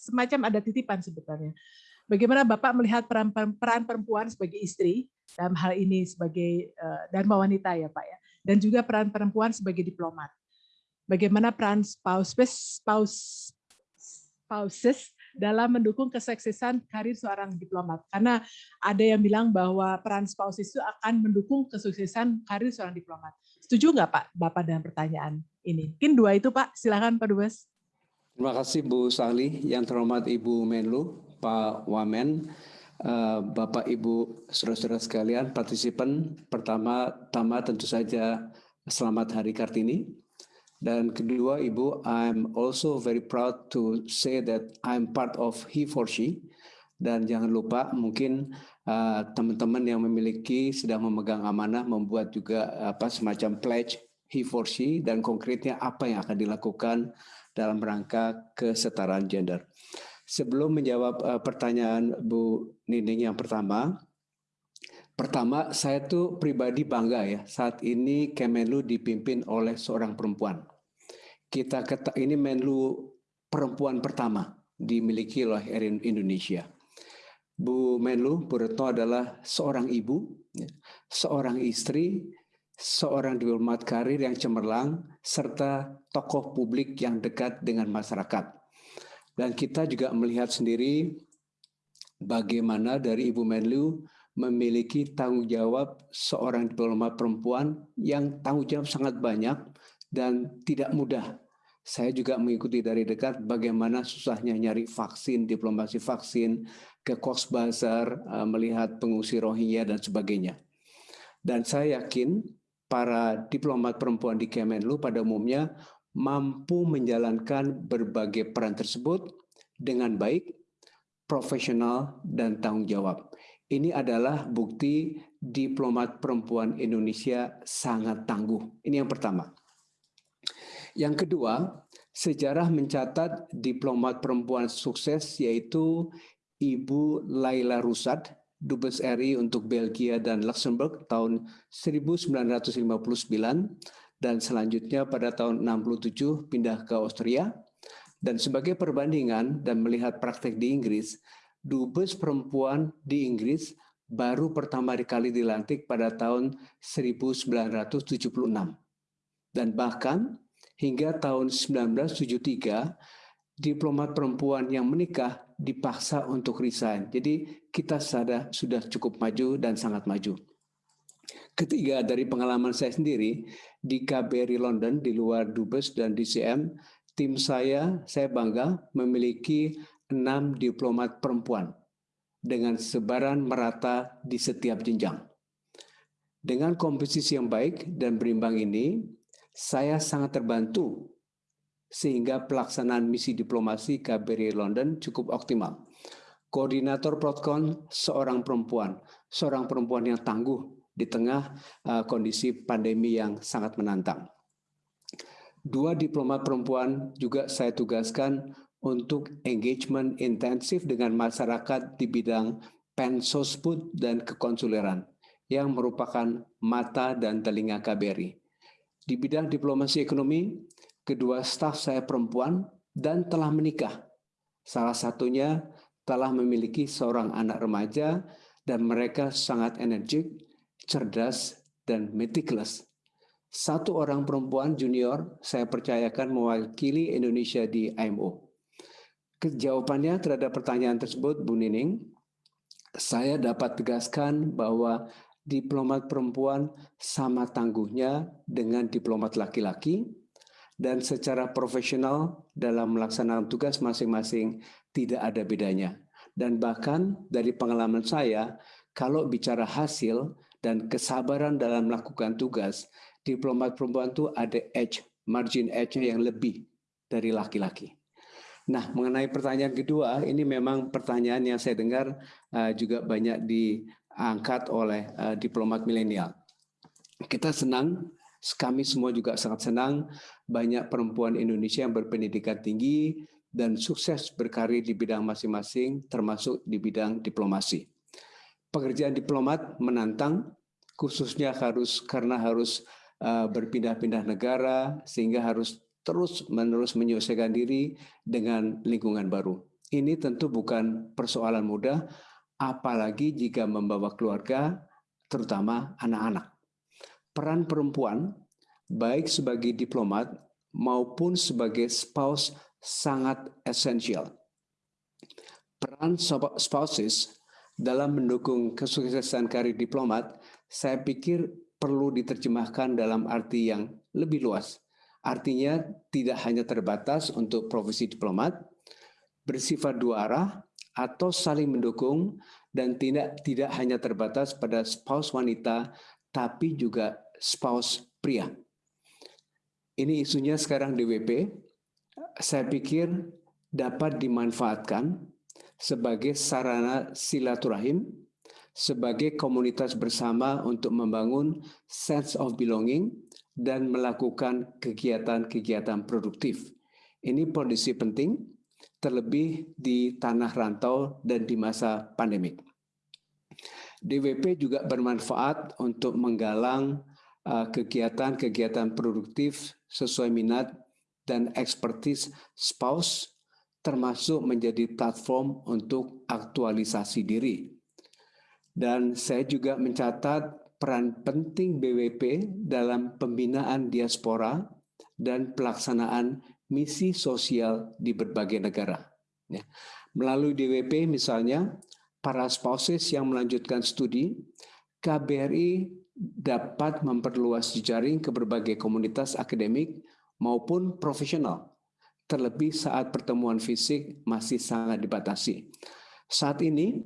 semacam ada titipan sebetulnya. Bagaimana Bapak melihat peran, peran perempuan sebagai istri dalam hal ini sebagai uh, dan wanita ya Pak ya, dan juga peran perempuan sebagai diplomat. Bagaimana peran spouses, spouse, spouses dalam mendukung kesuksesan karir seorang diplomat. Karena ada yang bilang bahwa peran spouse itu akan mendukung kesuksesan karir seorang diplomat. Setuju nggak Pak Bapak dengan pertanyaan ini? Mungkin dua itu Pak, silakan Pak Dubes. Terima kasih Bu Sali, yang terhormat Ibu Menlu, Pak Wamen, eh, Bapak Ibu saudara-saudara sekalian, partisipan pertama-tama tentu saja selamat Hari Kartini. Dan kedua, Ibu, I'm also very proud to say that I'm part of He for She. Dan jangan lupa mungkin uh, teman-teman uh, yang memiliki sedang memegang amanah membuat juga apa semacam pledge He for She dan konkretnya apa yang akan dilakukan dalam rangka kesetaraan gender. Sebelum menjawab uh, pertanyaan Bu Nining yang pertama, pertama saya tuh pribadi bangga ya saat ini Kemenlu dipimpin oleh seorang perempuan kita kata ini Menlu perempuan pertama dimiliki oleh Erin Indonesia. Bu Menlu, Bu Retno adalah seorang ibu, ya, seorang istri, seorang diplomat karir yang cemerlang, serta tokoh publik yang dekat dengan masyarakat. Dan kita juga melihat sendiri bagaimana dari Ibu Menlu memiliki tanggung jawab seorang diplomat perempuan yang tanggung jawab sangat banyak dan tidak mudah. Saya juga mengikuti dari dekat bagaimana susahnya nyari vaksin, diplomasi vaksin, ke Cox Bazar, eh, melihat pengungsi Rohingya dan sebagainya. Dan saya yakin para diplomat perempuan di Kemenlu pada umumnya mampu menjalankan berbagai peran tersebut dengan baik, profesional, dan tanggung jawab. Ini adalah bukti diplomat perempuan Indonesia sangat tangguh. Ini yang pertama. Yang kedua, sejarah mencatat diplomat perempuan sukses yaitu Ibu Laila Rusad, Dubes RI untuk Belgia dan Luxembourg tahun 1959 dan selanjutnya pada tahun 67 pindah ke Austria. Dan sebagai perbandingan dan melihat praktek di Inggris, dubes perempuan di Inggris baru pertama kali dilantik pada tahun 1976. Dan bahkan hingga tahun 1973, diplomat perempuan yang menikah dipaksa untuk resign. Jadi kita sadar sudah cukup maju dan sangat maju. Ketiga, dari pengalaman saya sendiri, di KBRI London, di luar Dubes dan DCM, tim saya, saya bangga memiliki enam diplomat perempuan dengan sebaran merata di setiap jenjang. Dengan komposisi yang baik dan berimbang ini, saya sangat terbantu sehingga pelaksanaan misi diplomasi KBRI London cukup optimal. Koordinator Protkon seorang perempuan, seorang perempuan yang tangguh di tengah uh, kondisi pandemi yang sangat menantang. Dua diplomat perempuan juga saya tugaskan untuk engagement intensif dengan masyarakat di bidang pensosbud dan kekonsuleran yang merupakan mata dan telinga KBRI. Di bidang diplomasi ekonomi, kedua staf saya perempuan dan telah menikah. Salah satunya telah memiliki seorang anak remaja dan mereka sangat energik, cerdas, dan meticulous satu orang perempuan junior saya percayakan mewakili Indonesia di IMO. Jawabannya terhadap pertanyaan tersebut, Bu Nining, saya dapat tegaskan bahwa diplomat perempuan sama tangguhnya dengan diplomat laki-laki dan secara profesional dalam melaksanakan tugas masing-masing tidak ada bedanya. Dan bahkan dari pengalaman saya, kalau bicara hasil dan kesabaran dalam melakukan tugas, diplomat perempuan itu ada edge, margin edge-nya yang lebih dari laki-laki. Nah, mengenai pertanyaan kedua, ini memang pertanyaan yang saya dengar uh, juga banyak diangkat oleh uh, diplomat milenial. Kita senang, kami semua juga sangat senang banyak perempuan Indonesia yang berpendidikan tinggi dan sukses berkarir di bidang masing-masing, termasuk di bidang diplomasi. Pekerjaan diplomat menantang, khususnya harus karena harus Eh, berpindah-pindah negara sehingga harus terus-menerus menyelesaikan diri dengan lingkungan baru. Ini tentu bukan persoalan mudah, apalagi jika membawa keluarga, terutama anak-anak. Peran perempuan, baik sebagai diplomat maupun sebagai spouse, sangat esensial. Peran spouses dalam mendukung kesuksesan karir diplomat, saya pikir perlu diterjemahkan dalam arti yang lebih luas. Artinya tidak hanya terbatas untuk profesi diplomat, bersifat dua arah, atau saling mendukung, dan tidak, tidak hanya terbatas pada spouse wanita, tapi juga spouse pria. Ini isunya sekarang di WP. Saya pikir dapat dimanfaatkan sebagai sarana silaturahim sebagai komunitas bersama untuk membangun sense of belonging dan melakukan kegiatan-kegiatan produktif. Ini kondisi penting, terlebih di tanah rantau dan di masa pandemik. DWP juga bermanfaat untuk menggalang kegiatan-kegiatan produktif sesuai minat dan ekspertis spouse, termasuk menjadi platform untuk aktualisasi diri dan saya juga mencatat peran penting BWP dalam pembinaan diaspora dan pelaksanaan misi sosial di berbagai negara. Ya. Melalui DWP misalnya, para spouses yang melanjutkan studi, KBRI dapat memperluas jejaring ke berbagai komunitas akademik maupun profesional, terlebih saat pertemuan fisik masih sangat dibatasi. Saat ini,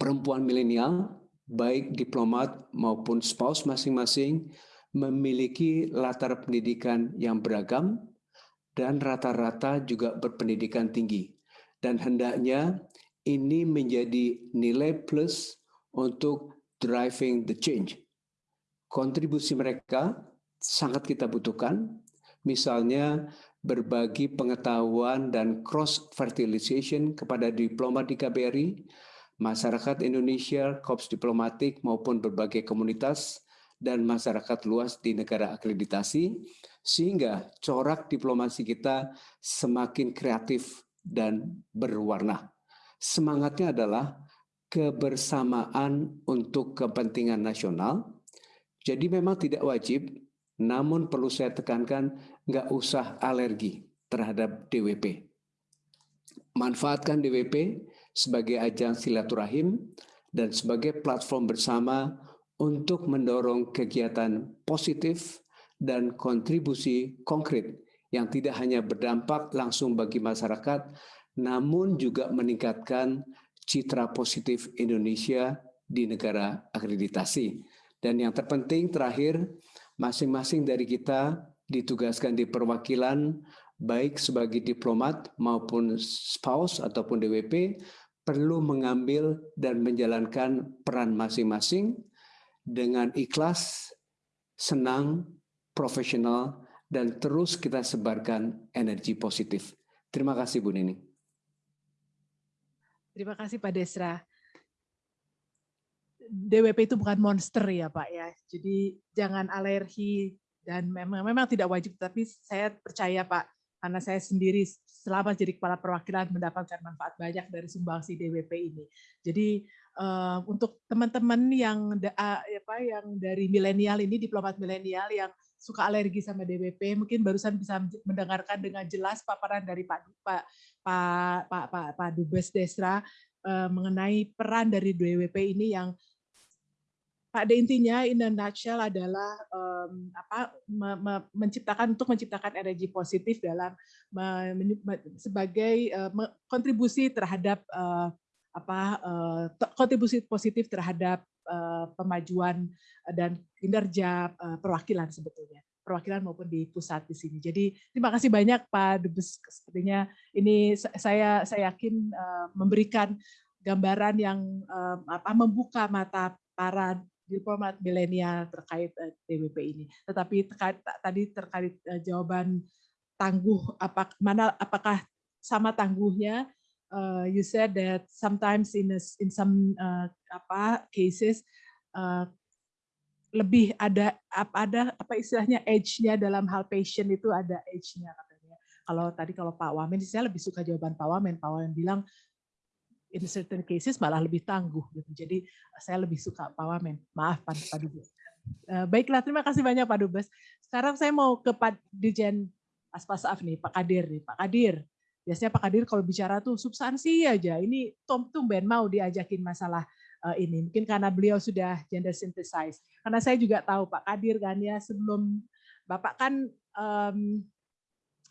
perempuan milenial, baik diplomat maupun spouse masing-masing, memiliki latar pendidikan yang beragam dan rata-rata juga berpendidikan tinggi. Dan hendaknya ini menjadi nilai plus untuk driving the change. Kontribusi mereka sangat kita butuhkan, misalnya berbagi pengetahuan dan cross-fertilization kepada diplomat di KBRI, masyarakat Indonesia, korps diplomatik maupun berbagai komunitas, dan masyarakat luas di negara akreditasi, sehingga corak diplomasi kita semakin kreatif dan berwarna. Semangatnya adalah kebersamaan untuk kepentingan nasional. Jadi memang tidak wajib, namun perlu saya tekankan, nggak usah alergi terhadap DWP. Manfaatkan DWP sebagai ajang silaturahim dan sebagai platform bersama untuk mendorong kegiatan positif dan kontribusi konkret yang tidak hanya berdampak langsung bagi masyarakat, namun juga meningkatkan citra positif Indonesia di negara akreditasi. Dan yang terpenting terakhir, masing-masing dari kita ditugaskan di perwakilan baik sebagai diplomat maupun spouse ataupun DWP perlu mengambil dan menjalankan peran masing-masing dengan ikhlas, senang, profesional, dan terus kita sebarkan energi positif. Terima kasih Bu Nini. Terima kasih Pak Desra. DWP itu bukan monster ya Pak ya. Jadi jangan alergi dan memang memang tidak wajib tapi saya percaya Pak karena saya sendiri selama jadi kepala perwakilan mendapatkan manfaat banyak dari sumbangsi DWP ini. Jadi uh, untuk teman-teman yang uh, apa yang dari milenial ini diplomat milenial yang suka alergi sama DWP mungkin barusan bisa mendengarkan dengan jelas paparan dari Pak Pak Pak Pak Pak, Pak Dubes Desra uh, mengenai peran dari DWP ini yang pada intinya in a nutshell adalah um, apa me, me, menciptakan untuk menciptakan energi positif dalam me, me, sebagai uh, kontribusi terhadap uh, apa uh, kontribusi positif terhadap uh, pemajuan dan kinerja uh, perwakilan sebetulnya perwakilan maupun di pusat di sini. Jadi terima kasih banyak Pak Dubes. Sepertinya ini saya saya yakin uh, memberikan gambaran yang uh, apa membuka mata para diplomat milenial terkait eh, DWP ini. Tetapi terkait, tadi terkait jawaban tangguh apa mana apakah sama tangguhnya uh, you said that sometimes in a, in some uh, apa cases uh, lebih ada apa ada apa istilahnya age-nya dalam hal patient itu ada age-nya katanya. Kalau tadi kalau Pak Wamen saya lebih suka jawaban Pak Wamen. Pak Wamen bilang in certain cases malah lebih tangguh gitu. Jadi saya lebih suka Pak Wamen. Maaf Pak, Pak Dubes. Uh, baiklah, terima kasih banyak Pak Dubes. Sekarang saya mau ke Pak Dirjen Aspasaaf nih, Pak Kadir nih. Pak Kadir, biasanya Pak Kadir kalau bicara tuh substansi aja. Ini Tom tumben mau diajakin masalah ini. Mungkin karena beliau sudah gender synthesize. Karena saya juga tahu Pak Kadir kan ya sebelum Bapak kan um,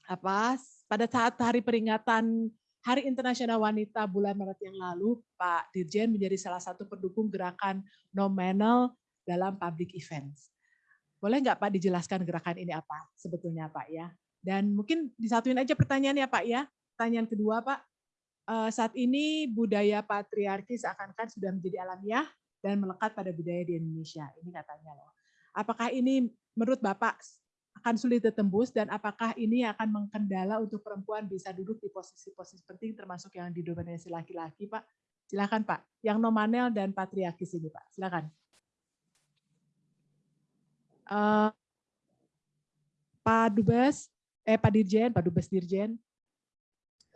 apa pada saat hari peringatan Hari Internasional Wanita bulan Maret yang lalu, Pak Dirjen menjadi salah satu pendukung gerakan nominal dalam public events. Boleh nggak Pak dijelaskan gerakan ini apa sebetulnya Pak ya? Dan mungkin disatuin aja pertanyaannya Pak ya. Pertanyaan kedua Pak, eh, saat ini budaya patriarkis akan kan sudah menjadi alamiah dan melekat pada budaya di Indonesia. Ini katanya loh. Apakah ini menurut Bapak akan sulit ditembus dan apakah ini akan mengkendala untuk perempuan bisa duduk di posisi-posisi penting termasuk yang didominasi laki-laki, Pak? Silakan, Pak. Yang nominal dan patriarkis ini, Pak. Silakan. Uh, Pak Dubes, eh Pak Dirjen, Pak Dubes Dirjen,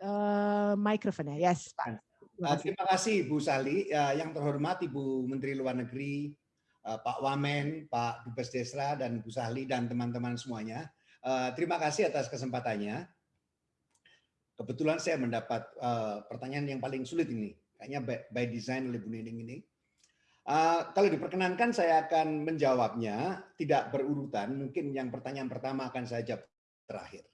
uh, mikrofonnya, yes, Pak. Terima kasih. terima kasih Bu Sali, yang terhormat Ibu Menteri Luar Negeri Pak Wamen, Pak Dubes Desra, dan Bu Sahli, dan teman-teman semuanya. Uh, terima kasih atas kesempatannya. Kebetulan saya mendapat uh, pertanyaan yang paling sulit ini, kayaknya by, by design oleh Bu Nining ini. Uh, kalau diperkenankan saya akan menjawabnya tidak berurutan. Mungkin yang pertanyaan pertama akan saya jawab terakhir.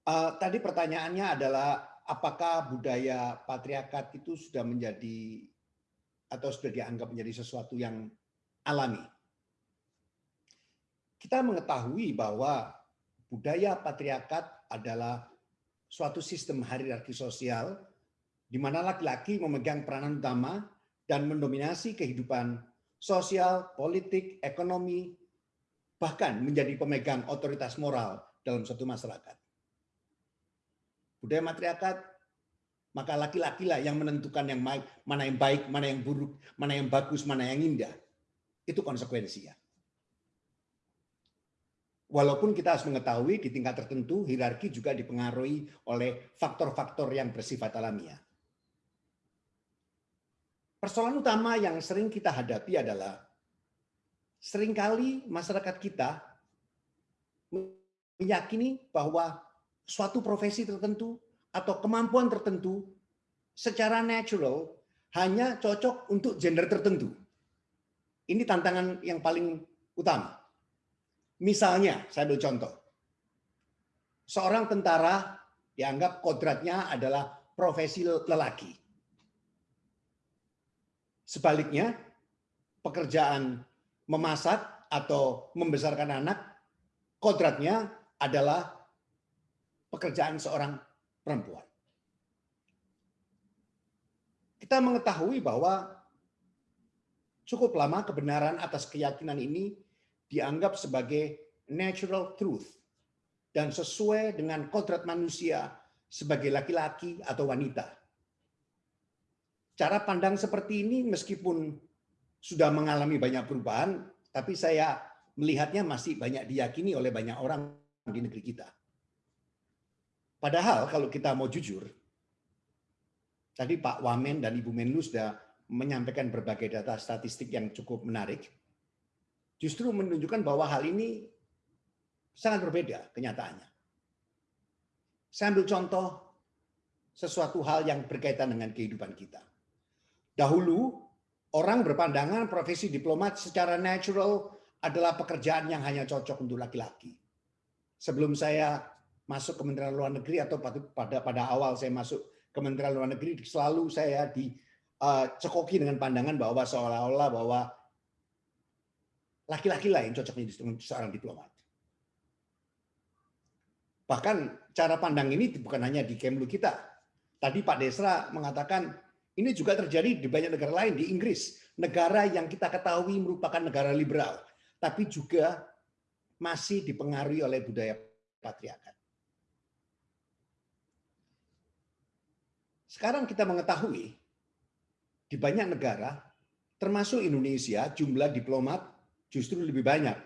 Uh, tadi pertanyaannya adalah apakah budaya patriarkat itu sudah menjadi atau sudah dianggap menjadi sesuatu yang alami. Kita mengetahui bahwa budaya patriarkat adalah suatu sistem hierarki sosial di mana laki-laki memegang peranan utama dan mendominasi kehidupan sosial, politik, ekonomi, bahkan menjadi pemegang otoritas moral dalam suatu masyarakat. Budaya matriarkat, maka laki-laki lah yang menentukan yang baik, mana yang baik, mana yang buruk, mana yang bagus, mana yang indah. Itu konsekuensinya. Walaupun kita harus mengetahui di tingkat tertentu hierarki juga dipengaruhi oleh faktor-faktor yang bersifat alamiah. Persoalan utama yang sering kita hadapi adalah sering kali masyarakat kita meyakini bahwa suatu profesi tertentu atau kemampuan tertentu secara natural hanya cocok untuk gender tertentu. Ini tantangan yang paling utama. Misalnya, saya ambil contoh. Seorang tentara dianggap kodratnya adalah profesi lelaki. Sebaliknya, pekerjaan memasak atau membesarkan anak, kodratnya adalah pekerjaan seorang perempuan. Kita mengetahui bahwa cukup lama kebenaran atas keyakinan ini dianggap sebagai natural truth dan sesuai dengan kodrat manusia sebagai laki-laki atau wanita. Cara pandang seperti ini meskipun sudah mengalami banyak perubahan, tapi saya melihatnya masih banyak diyakini oleh banyak orang di negeri kita. Padahal kalau kita mau jujur, tadi Pak Wamen dan Ibu Menlu sudah menyampaikan berbagai data statistik yang cukup menarik, justru menunjukkan bahwa hal ini sangat berbeda kenyataannya. Saya ambil contoh sesuatu hal yang berkaitan dengan kehidupan kita. Dahulu, orang berpandangan profesi diplomat secara natural adalah pekerjaan yang hanya cocok untuk laki-laki. Sebelum saya masuk Kementerian Luar Negeri atau pada pada awal saya masuk Kementerian Luar Negeri, selalu saya dicekoki uh, dengan pandangan bahwa seolah-olah bahwa laki-laki lah yang cocok menjadi seorang diplomat. Bahkan cara pandang ini bukan hanya di Kemlu kita. Tadi Pak Desra mengatakan ini juga terjadi di banyak negara lain, di Inggris, negara yang kita ketahui merupakan negara liberal, tapi juga masih dipengaruhi oleh budaya patriarkat. Sekarang kita mengetahui di banyak negara, termasuk Indonesia, jumlah diplomat justru lebih banyak.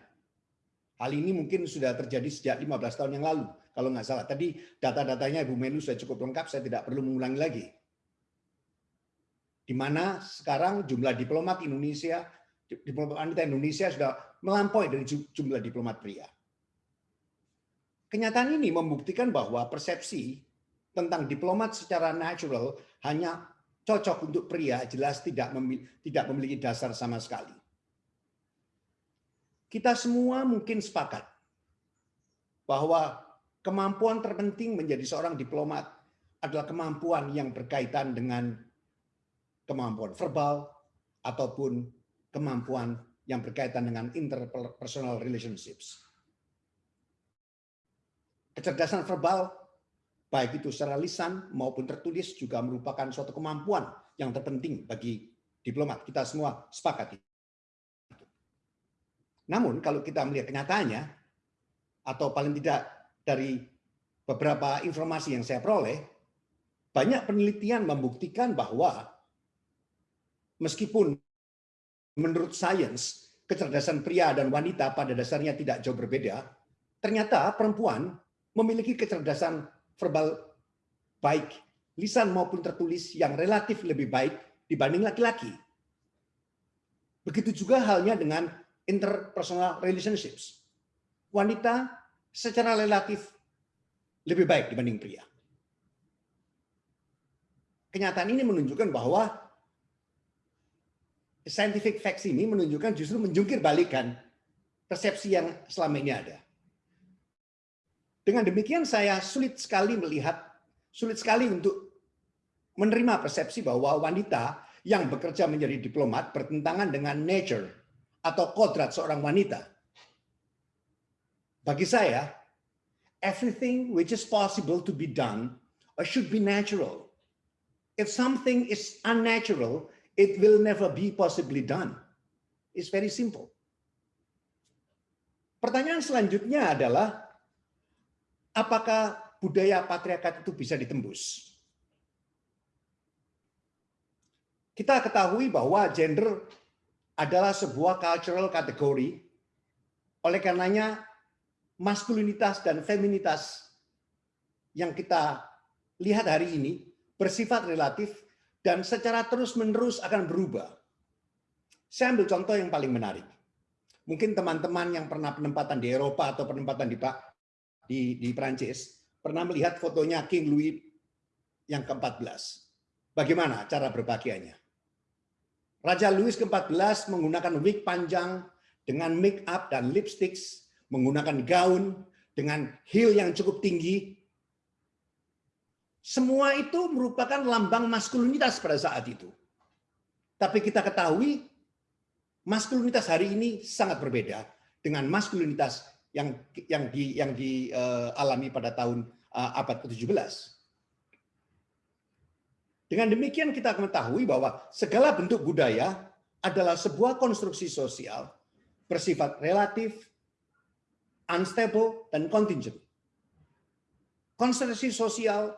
Hal ini mungkin sudah terjadi sejak 15 tahun yang lalu, kalau nggak salah. Tadi data-datanya Ibu Menu sudah cukup lengkap, saya tidak perlu mengulangi lagi di mana sekarang jumlah diplomat Indonesia, diplomat wanita Indonesia sudah melampaui dari jumlah diplomat pria. Kenyataan ini membuktikan bahwa persepsi tentang diplomat secara natural hanya cocok untuk pria jelas tidak memiliki, tidak memiliki dasar sama sekali. Kita semua mungkin sepakat bahwa kemampuan terpenting menjadi seorang diplomat adalah kemampuan yang berkaitan dengan kemampuan verbal, ataupun kemampuan yang berkaitan dengan interpersonal relationships. Kecerdasan verbal, baik itu secara lisan maupun tertulis, juga merupakan suatu kemampuan yang terpenting bagi diplomat. Kita semua sepakat. Namun kalau kita melihat kenyataannya, atau paling tidak dari beberapa informasi yang saya peroleh, banyak penelitian membuktikan bahwa meskipun menurut sains kecerdasan pria dan wanita pada dasarnya tidak jauh berbeda, ternyata perempuan memiliki kecerdasan verbal baik, lisan maupun tertulis yang relatif lebih baik dibanding laki-laki. Begitu juga halnya dengan interpersonal relationships. Wanita secara relatif lebih baik dibanding pria. Kenyataan ini menunjukkan bahwa scientific facts ini menunjukkan justru menjungkir balikan persepsi yang selama ini ada. Dengan demikian saya sulit sekali melihat, sulit sekali untuk menerima persepsi bahwa wanita yang bekerja menjadi diplomat bertentangan dengan nature atau kodrat seorang wanita. Bagi saya, everything which is possible to be done should be natural. If something is unnatural, it will never be possibly done. It's very simple. Pertanyaan selanjutnya adalah, apakah budaya patriarkat itu bisa ditembus? Kita ketahui bahwa gender adalah sebuah cultural kategori, oleh karenanya maskulinitas dan feminitas yang kita lihat hari ini bersifat relatif dan secara terus-menerus akan berubah. Saya ambil contoh yang paling menarik. Mungkin teman-teman yang pernah penempatan di Eropa atau penempatan di di, di Prancis pernah melihat fotonya King Louis yang ke-14. Bagaimana cara berpakaiannya? Raja Louis ke-14 menggunakan wig panjang dengan make up dan lipsticks, menggunakan gaun dengan heel yang cukup tinggi. Semua itu merupakan lambang maskulinitas pada saat itu. Tapi kita ketahui maskulinitas hari ini sangat berbeda dengan maskulinitas yang yang di yang dialami pada tahun uh, abad ke-17. Dengan demikian kita mengetahui bahwa segala bentuk budaya adalah sebuah konstruksi sosial bersifat relatif, unstable, dan contingent. Konstruksi sosial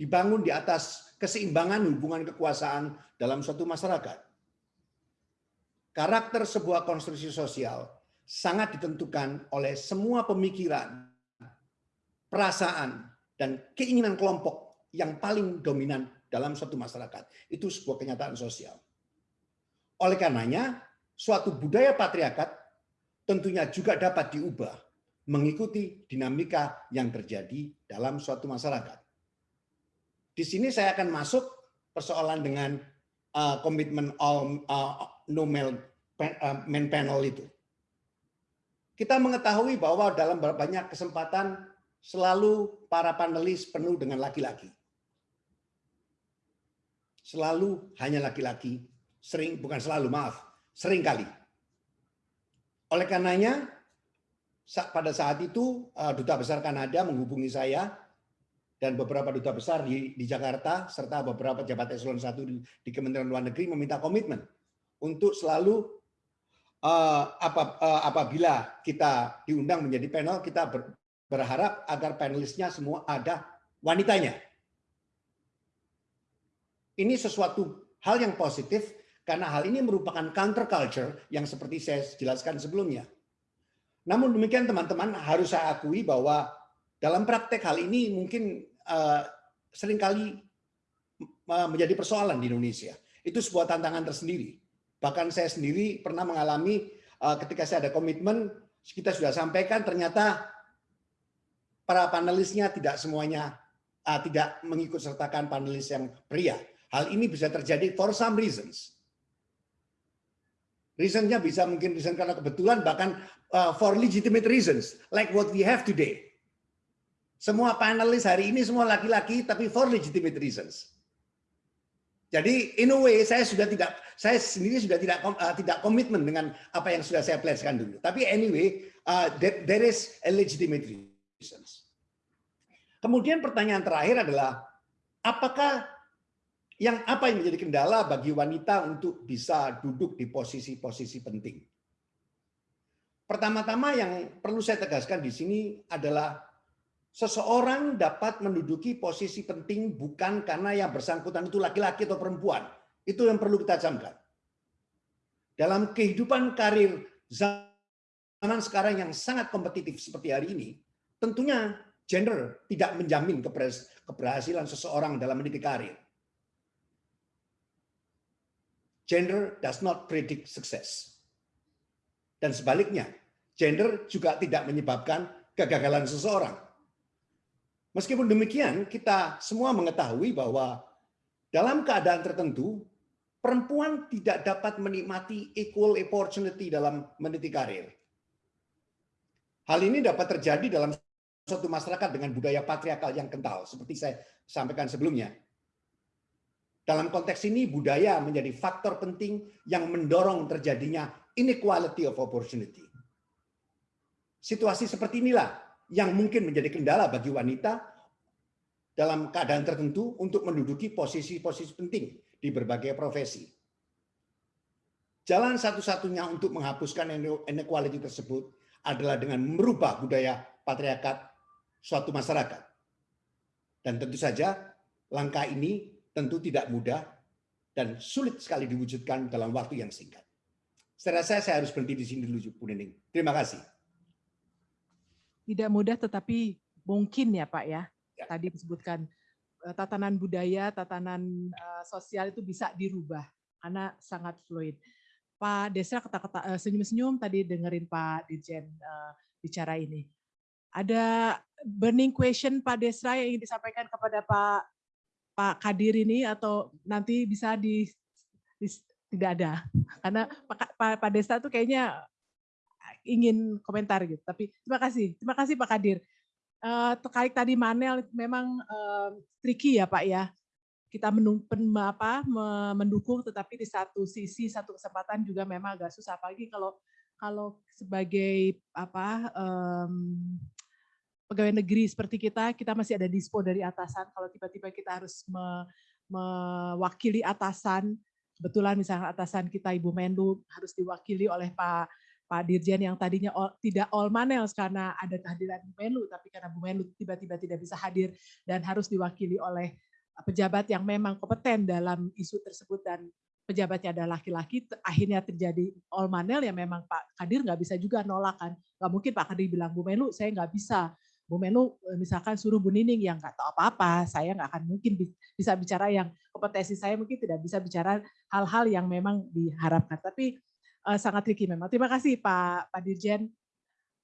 dibangun di atas keseimbangan hubungan kekuasaan dalam suatu masyarakat karakter sebuah konstruksi sosial sangat ditentukan oleh semua pemikiran, perasaan, dan keinginan kelompok yang paling dominan dalam suatu masyarakat. Itu sebuah kenyataan sosial. Oleh karenanya, suatu budaya patriarkat tentunya juga dapat diubah mengikuti dinamika yang terjadi dalam suatu masyarakat. Di sini saya akan masuk persoalan dengan uh, komitmen all, uh, no main uh, panel itu. Kita mengetahui bahwa dalam banyak kesempatan selalu para panelis penuh dengan laki-laki. Selalu hanya laki-laki, sering bukan selalu maaf, sering kali. Oleh karenanya pada saat itu uh, duta besar Kanada menghubungi saya dan beberapa duta besar di, di Jakarta serta beberapa jabat eselon 1 di, di Kementerian Luar Negeri meminta komitmen untuk selalu apabila kita diundang menjadi panel, kita ber, berharap agar panelisnya semua ada wanitanya. Ini sesuatu hal yang positif karena hal ini merupakan counter culture yang seperti saya jelaskan sebelumnya. Namun demikian teman-teman harus saya akui bahwa dalam praktek hal ini mungkin uh, sering kali menjadi persoalan di Indonesia. Itu sebuah tantangan tersendiri. Bahkan saya sendiri pernah mengalami uh, ketika saya ada komitmen, kita sudah sampaikan ternyata para panelisnya tidak semuanya uh, tidak mengikut sertakan panelis yang pria. Hal ini bisa terjadi for some reasons. Reasonnya bisa mungkin reason karena kebetulan, bahkan uh, for legitimate reasons, like what we have today. Semua panelis hari ini semua laki-laki, tapi for legitimate reasons. Jadi in a way saya sudah tidak saya sendiri sudah tidak uh, tidak komitmen dengan apa yang sudah saya pledgekan dulu. Tapi anyway uh, there, there is a legitimate reasons. Kemudian pertanyaan terakhir adalah apakah yang apa yang menjadi kendala bagi wanita untuk bisa duduk di posisi-posisi penting? Pertama-tama yang perlu saya tegaskan di sini adalah seseorang dapat menduduki posisi penting bukan karena yang bersangkutan itu laki-laki atau perempuan. Itu yang perlu kita camkan. Dalam kehidupan karir zaman sekarang yang sangat kompetitif seperti hari ini, tentunya gender tidak menjamin keberhasilan seseorang dalam meniti karir. gender does not predict success. Dan sebaliknya, gender juga tidak menyebabkan kegagalan seseorang. Meskipun demikian, kita semua mengetahui bahwa dalam keadaan tertentu, perempuan tidak dapat menikmati equal opportunity dalam meniti karir. Hal ini dapat terjadi dalam suatu masyarakat dengan budaya patriarkal yang kental, seperti saya sampaikan sebelumnya. Dalam konteks ini, budaya menjadi faktor penting yang mendorong terjadinya inequality of opportunity. Situasi seperti inilah yang mungkin menjadi kendala bagi wanita dalam keadaan tertentu untuk menduduki posisi-posisi penting di berbagai profesi. Jalan satu-satunya untuk menghapuskan inequality tersebut adalah dengan merubah budaya patriarkat suatu masyarakat. Dan tentu saja langkah ini tentu tidak mudah dan sulit sekali diwujudkan dalam waktu yang singkat. Saya rasa saya harus berhenti di sini dulu, Bu Nining. Terima kasih. Tidak mudah tetapi mungkin ya Pak ya. ya. Tadi disebutkan eh, tatanan budaya, tatanan uh, sosial itu bisa dirubah karena sangat fluid. Pak Desra kata-kata uh, senyum-senyum tadi dengerin Pak Dirjen uh, bicara ini. Ada burning question Pak Desra yang ingin disampaikan kepada Pak Pak Kadir ini atau nanti bisa di, di tidak ada karena Pak, Pak, Pak Desra tuh kayaknya ingin komentar gitu. Tapi terima kasih, terima kasih Pak Kadir. Uh, terkait tadi Manel memang uh, tricky ya Pak ya kita menung, apa, mendukung tetapi di satu sisi satu kesempatan juga memang agak susah apalagi kalau kalau sebagai apa um, pegawai negeri seperti kita kita masih ada dispo dari atasan kalau tiba-tiba kita harus me, mewakili atasan kebetulan misalnya atasan kita Ibu Menlu harus diwakili oleh Pak Pak Dirjen yang tadinya all, tidak all manels karena ada kehadiran Bu Menlu, tapi karena Bu Menlu tiba-tiba tidak bisa hadir dan harus diwakili oleh pejabat yang memang kompeten dalam isu tersebut dan pejabatnya adalah laki-laki, akhirnya terjadi all manel ya memang Pak Kadir nggak bisa juga nolak kan. Nggak mungkin Pak Kadir bilang, Bu Menlu saya nggak bisa. Bu Menlu eh, misalkan suruh Bu Nining yang nggak tahu apa-apa, saya nggak akan mungkin bisa bicara yang kompetensi saya mungkin tidak bisa bicara hal-hal yang memang diharapkan. Tapi uh, sangat tricky memang. Terima kasih Pak Pak Dirjen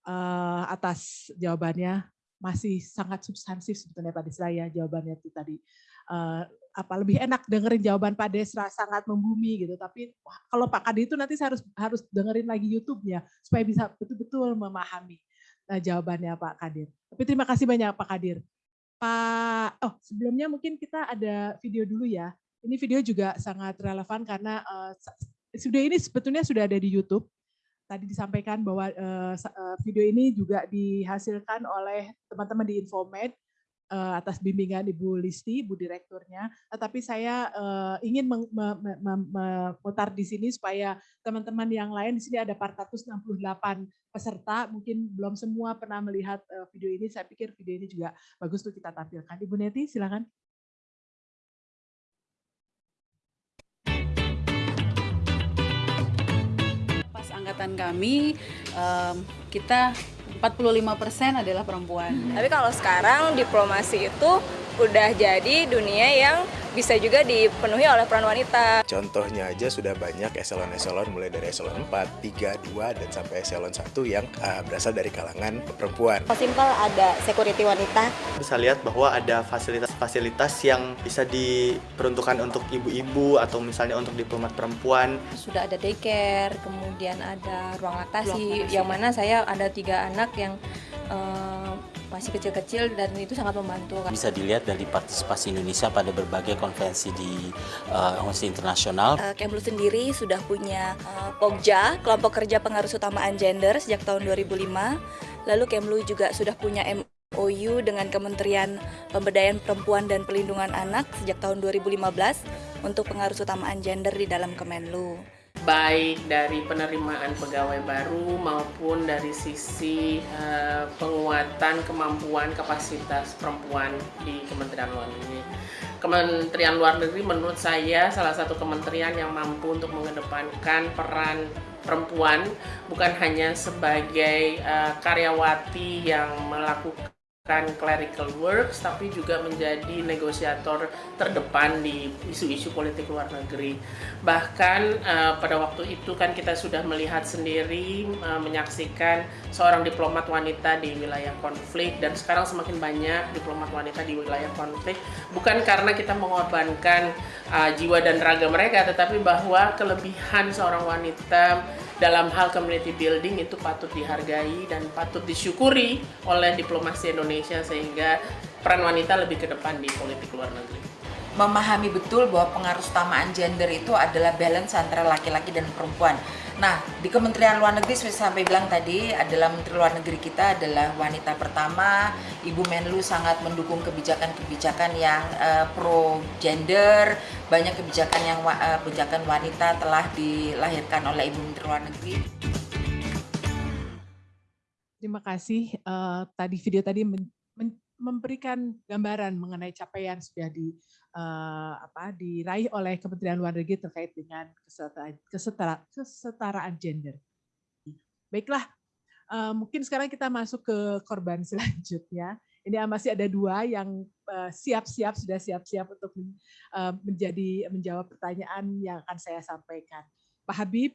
uh, atas jawabannya. Masih sangat substansif sebetulnya Pak Desra ya jawabannya itu tadi uh, apa lebih enak dengerin jawaban Pak Desra sangat membumi gitu. Tapi wah, kalau Pak Kadir itu nanti saya harus harus dengerin lagi YouTube-nya supaya bisa betul-betul memahami uh, jawabannya Pak Kadir. Tapi terima kasih banyak Pak Kadir. Pak, oh sebelumnya mungkin kita ada video dulu ya. Ini video juga sangat relevan karena uh, video ini sebetulnya sudah ada di YouTube. Tadi disampaikan bahwa uh, video ini juga dihasilkan oleh teman-teman di Infomed uh, atas bimbingan Ibu Listi, Ibu Direkturnya. Tetapi saya ingin memutar di sini supaya teman-teman yang lain di sini ada 468 peserta, mungkin belum semua pernah melihat video ini. Saya pikir video ini juga bagus untuk kita tampilkan. Ibu Neti, silakan. Angkatan kami, um, kita 45% adalah perempuan. Tapi kalau sekarang diplomasi itu udah jadi dunia yang bisa juga dipenuhi oleh peran wanita. Contohnya aja sudah banyak eselon-eselon mulai dari eselon 4, 3, 2, dan sampai eselon 1 yang uh, berasal dari kalangan perempuan. Simpel ada security wanita. Bisa lihat bahwa ada fasilitas-fasilitas yang bisa diperuntukkan untuk ibu-ibu atau misalnya untuk diplomat perempuan. Sudah ada daycare, kemudian ada ruang laktasi, yang mana saya ada tiga anak yang uh, masih kecil-kecil dan itu sangat membantu. Bisa dilihat dari partisipasi Indonesia pada berbagai konvensi di uh, internasional. Uh, Kemlu sendiri sudah punya uh, POGJA, Kelompok Kerja Pengarus Utamaan Gender sejak tahun 2005. Lalu Kemlu juga sudah punya MOU dengan Kementerian Pemberdayaan Perempuan dan Pelindungan Anak sejak tahun 2015 untuk pengaruh utamaan gender di dalam Kemenlu baik dari penerimaan pegawai baru maupun dari sisi uh, penguatan kemampuan kapasitas perempuan di Kementerian Luar Negeri. Kementerian Luar Negeri menurut saya salah satu kementerian yang mampu untuk mengedepankan peran perempuan bukan hanya sebagai uh, karyawati yang melakukan melakukan clerical works tapi juga menjadi negosiator terdepan di isu-isu politik luar negeri. Bahkan uh, pada waktu itu kan kita sudah melihat sendiri uh, menyaksikan seorang diplomat wanita di wilayah konflik dan sekarang semakin banyak diplomat wanita di wilayah konflik bukan karena kita mengorbankan uh, jiwa dan raga mereka tetapi bahwa kelebihan seorang wanita dalam hal community building itu patut dihargai dan patut disyukuri oleh diplomasi Indonesia sehingga peran wanita lebih ke depan di politik luar negeri. Memahami betul bahwa pengaruh utamaan gender itu adalah balance antara laki-laki dan perempuan. Nah, di Kementerian Luar Negeri seperti sampai bilang tadi adalah Menteri Luar Negeri kita adalah wanita pertama. Ibu Menlu sangat mendukung kebijakan-kebijakan yang uh, pro gender. Banyak kebijakan yang uh, kebijakan wanita telah dilahirkan oleh Ibu Menteri Luar Negeri. Terima kasih. Uh, tadi video tadi memberikan gambaran mengenai capaian sudah di uh, apa diraih oleh Kementerian Luar Negeri terkait dengan kesetaraan, kesetara, kesetaraan gender. Baiklah, uh, mungkin sekarang kita masuk ke korban selanjutnya. Ini masih ada dua yang siap-siap sudah siap-siap untuk menjadi menjawab pertanyaan yang akan saya sampaikan. Pak Habib,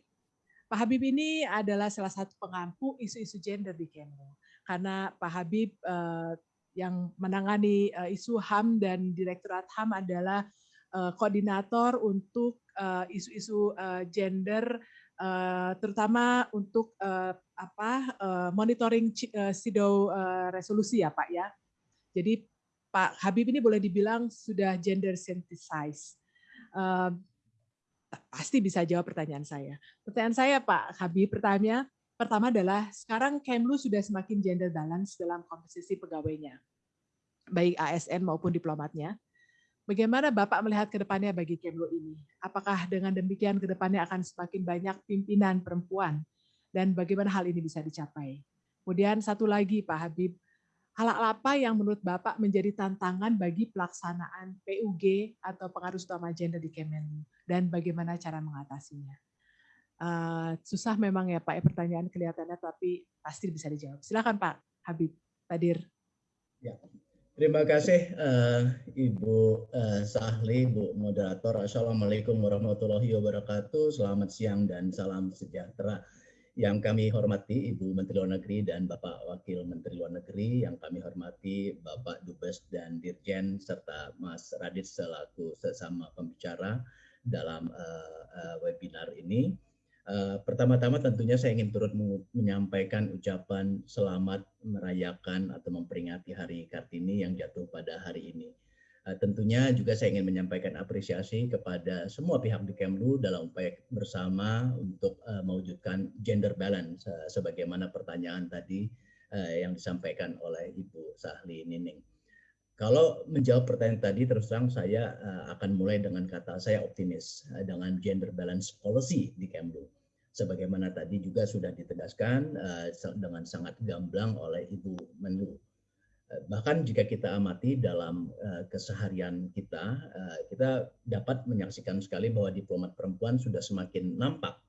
Pak Habib ini adalah salah satu pengampu isu-isu gender di Kemlu. Karena Pak Habib uh, yang menangani uh, isu HAM dan Direktorat HAM adalah uh, koordinator untuk isu-isu uh, uh, gender uh, terutama untuk uh, apa uh, monitoring uh, SIDO uh, resolusi ya Pak ya. Jadi Pak Habib ini boleh dibilang sudah gender synthesize. Uh, pasti bisa jawab pertanyaan saya. Pertanyaan saya Pak Habib pertanyaan Pertama adalah sekarang Kemlu sudah semakin gender balance dalam komposisi pegawainya, baik ASN maupun diplomatnya. Bagaimana Bapak melihat ke depannya bagi Kemlu ini? Apakah dengan demikian ke depannya akan semakin banyak pimpinan perempuan? Dan bagaimana hal ini bisa dicapai? Kemudian satu lagi Pak Habib, hal apa yang menurut Bapak menjadi tantangan bagi pelaksanaan PUG atau pengaruh utama gender di Kemenlu? Dan bagaimana cara mengatasinya? Uh, susah memang ya Pak, ya, pertanyaan kelihatannya tapi pasti bisa dijawab. Silakan Pak Habib Tadir. Ya. Terima kasih uh, Ibu uh, Sahli, Bu Moderator. Assalamualaikum warahmatullahi wabarakatuh. Selamat siang dan salam sejahtera. Yang kami hormati Ibu Menteri Luar Negeri dan Bapak Wakil Menteri Luar Negeri, yang kami hormati Bapak Dubes dan Dirjen serta Mas Radit selaku sesama pembicara dalam uh, uh, webinar ini. Uh, pertama-tama tentunya saya ingin turut menyampaikan ucapan selamat merayakan atau memperingati Hari Kartini yang jatuh pada hari ini. Uh, tentunya juga saya ingin menyampaikan apresiasi kepada semua pihak di Kemlu dalam upaya bersama untuk uh, mewujudkan gender balance sebagaimana pertanyaan tadi yang disampaikan oleh Ibu Sahli Nining. Kalau menjawab pertanyaan tadi, terus terang saya akan mulai dengan kata saya optimis dengan gender balance policy di Kemlu sebagaimana tadi juga sudah ditegaskan uh, dengan sangat gamblang oleh Ibu Menlu. Uh, bahkan jika kita amati dalam uh, keseharian kita, kita dapat menyaksikan sekali bahwa diplomat perempuan sudah semakin nampak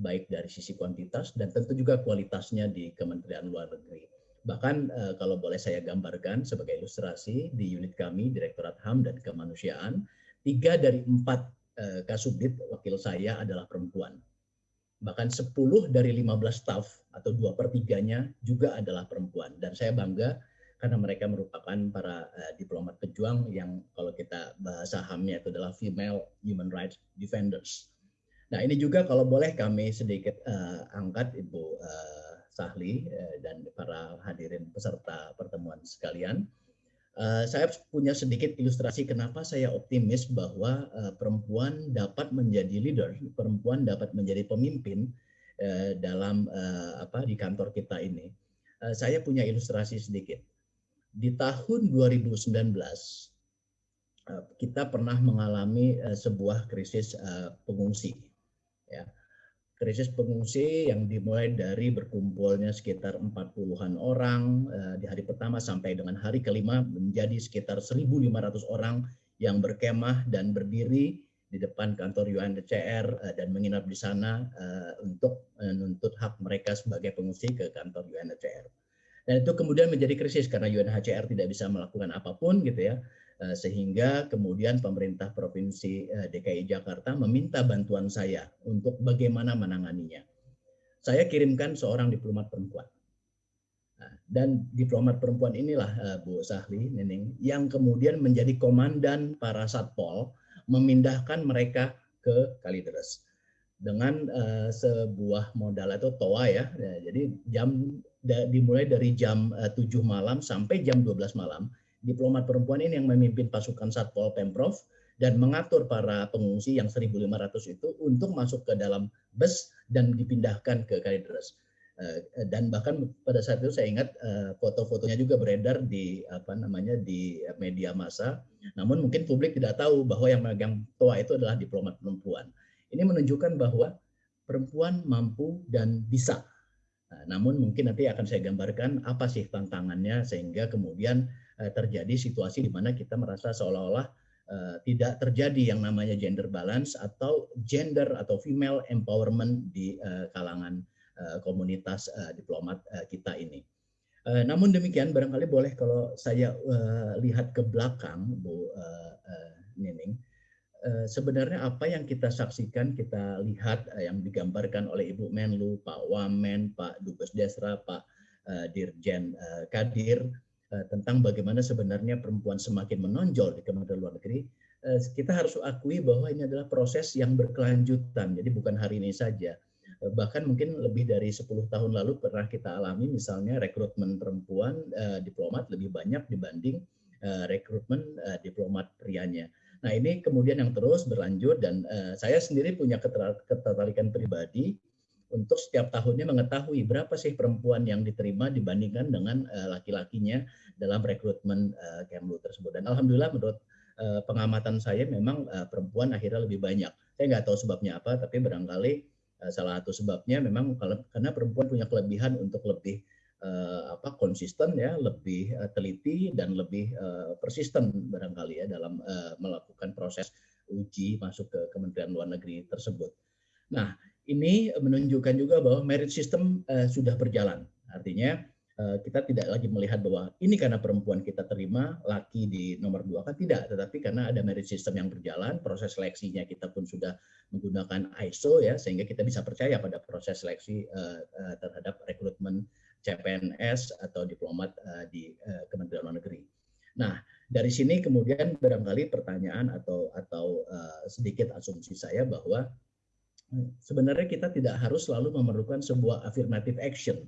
baik dari sisi kuantitas dan tentu juga kualitasnya di Kementerian Luar Negeri. Bahkan kalau boleh saya gambarkan sebagai ilustrasi di unit kami Direktorat HAM dan Kemanusiaan, tiga dari empat kasubdit wakil saya adalah perempuan bahkan 10 dari 15 staff atau dua per tiganya juga adalah perempuan. Dan saya bangga karena mereka merupakan para uh, diplomat pejuang yang kalau kita bahasa hamnya itu adalah female human rights defenders. Nah ini juga kalau boleh kami sedikit uh, angkat Ibu uh, Sahli uh, dan para hadirin peserta pertemuan sekalian. Uh, saya punya sedikit ilustrasi kenapa saya optimis bahwa uh, perempuan dapat menjadi leader, perempuan dapat menjadi pemimpin uh, dalam uh, apa di kantor kita ini. Uh, saya punya ilustrasi sedikit. Di tahun 2019 uh, kita pernah mengalami sebuah krisis pengungsi. Ya krisis pengungsi yang dimulai dari berkumpulnya sekitar 40-an orang eh, di hari pertama sampai dengan hari kelima menjadi sekitar 1.500 orang yang berkemah dan berdiri di depan kantor UNHCR eh, dan menginap di sana eh, untuk menuntut hak mereka sebagai pengungsi ke kantor UNHCR. Dan itu kemudian menjadi krisis karena UNHCR tidak bisa melakukan apa pun gitu ya. Eh, sehingga kemudian pemerintah Provinsi eh, DKI Jakarta meminta bantuan saya untuk bagaimana menanganinya. Saya kirimkan seorang diplomat perempuan. Nah, dan diplomat perempuan inilah eh, Bu Sahli Nining yang kemudian menjadi komandan para satpol memindahkan mereka ke Kalideres dengan sebuah modal atau toa ya. Jadi jam dimulai dari jam uh, 7 malam sampai jam 12 malam diplomat perempuan ini yang memimpin pasukan Satpol Pemprov dan mengatur para pengungsi yang 1.500 itu untuk masuk ke dalam bus dan dipindahkan ke Kalideres. Eh, dan bahkan pada saat itu saya ingat eh, foto-fotonya juga beredar di apa namanya di media massa. Namun mungkin publik tidak tahu bahwa yang megang toa itu adalah diplomat perempuan. Ini menunjukkan bahwa perempuan mampu dan bisa. Namun mungkin nanti akan saya gambarkan apa sih tantangannya sehingga kemudian Eh, terjadi situasi di mana kita merasa seolah-olah uh, tidak terjadi yang namanya gender balance atau gender atau female empowerment di uh, kalangan komunitas diplomat kita ini. Namun demikian barangkali boleh kalau saya lihat ke belakang Bu Nining, sebenarnya apa yang kita saksikan, kita lihat yang digambarkan oleh Ibu Menlu, Pak Wamen, Pak Dubes Desra, Pak Dirjen Kadir, Eh, tentang bagaimana sebenarnya perempuan semakin menonjol di Kementerian Luar Negeri, eh, kita harus akui bahwa ini adalah proses yang berkelanjutan. Jadi bukan hari ini saja. Eh, bahkan mungkin lebih dari 10 tahun lalu pernah kita alami misalnya rekrutmen perempuan diplomat lebih banyak dibanding rekrutmen diplomat prianya. Nah ini kemudian yang terus berlanjut dan saya sendiri punya ketertarikan pribadi untuk setiap tahunnya mengetahui berapa sih perempuan yang diterima dibandingkan dengan uh, laki-lakinya dalam rekrutmen uh, Kemlu tersebut. Dan alhamdulillah menurut uh, pengamatan saya memang uh, perempuan akhirnya lebih banyak. Saya nggak tahu sebabnya apa, tapi barangkali uh, salah satu sebabnya memang karena perempuan punya kelebihan untuk lebih uh, apa konsisten ya, lebih uh, teliti dan lebih uh, persisten barangkali ya dalam uh, melakukan proses uji masuk ke Kementerian Luar Negeri tersebut. Nah, ini menunjukkan juga bahwa merit system uh, sudah berjalan. Artinya uh, kita tidak lagi melihat bahwa ini karena perempuan kita terima, laki di nomor dua kan tidak, tetapi karena ada merit system yang berjalan, proses seleksinya kita pun sudah menggunakan ISO ya, sehingga kita bisa percaya pada proses seleksi uh, uh, terhadap rekrutmen CPNS atau diplomat uh, di uh, Kementerian Luar Negeri. Nah, dari sini kemudian barangkali pertanyaan atau atau uh, sedikit asumsi saya bahwa sebenarnya kita tidak harus selalu memerlukan sebuah affirmative action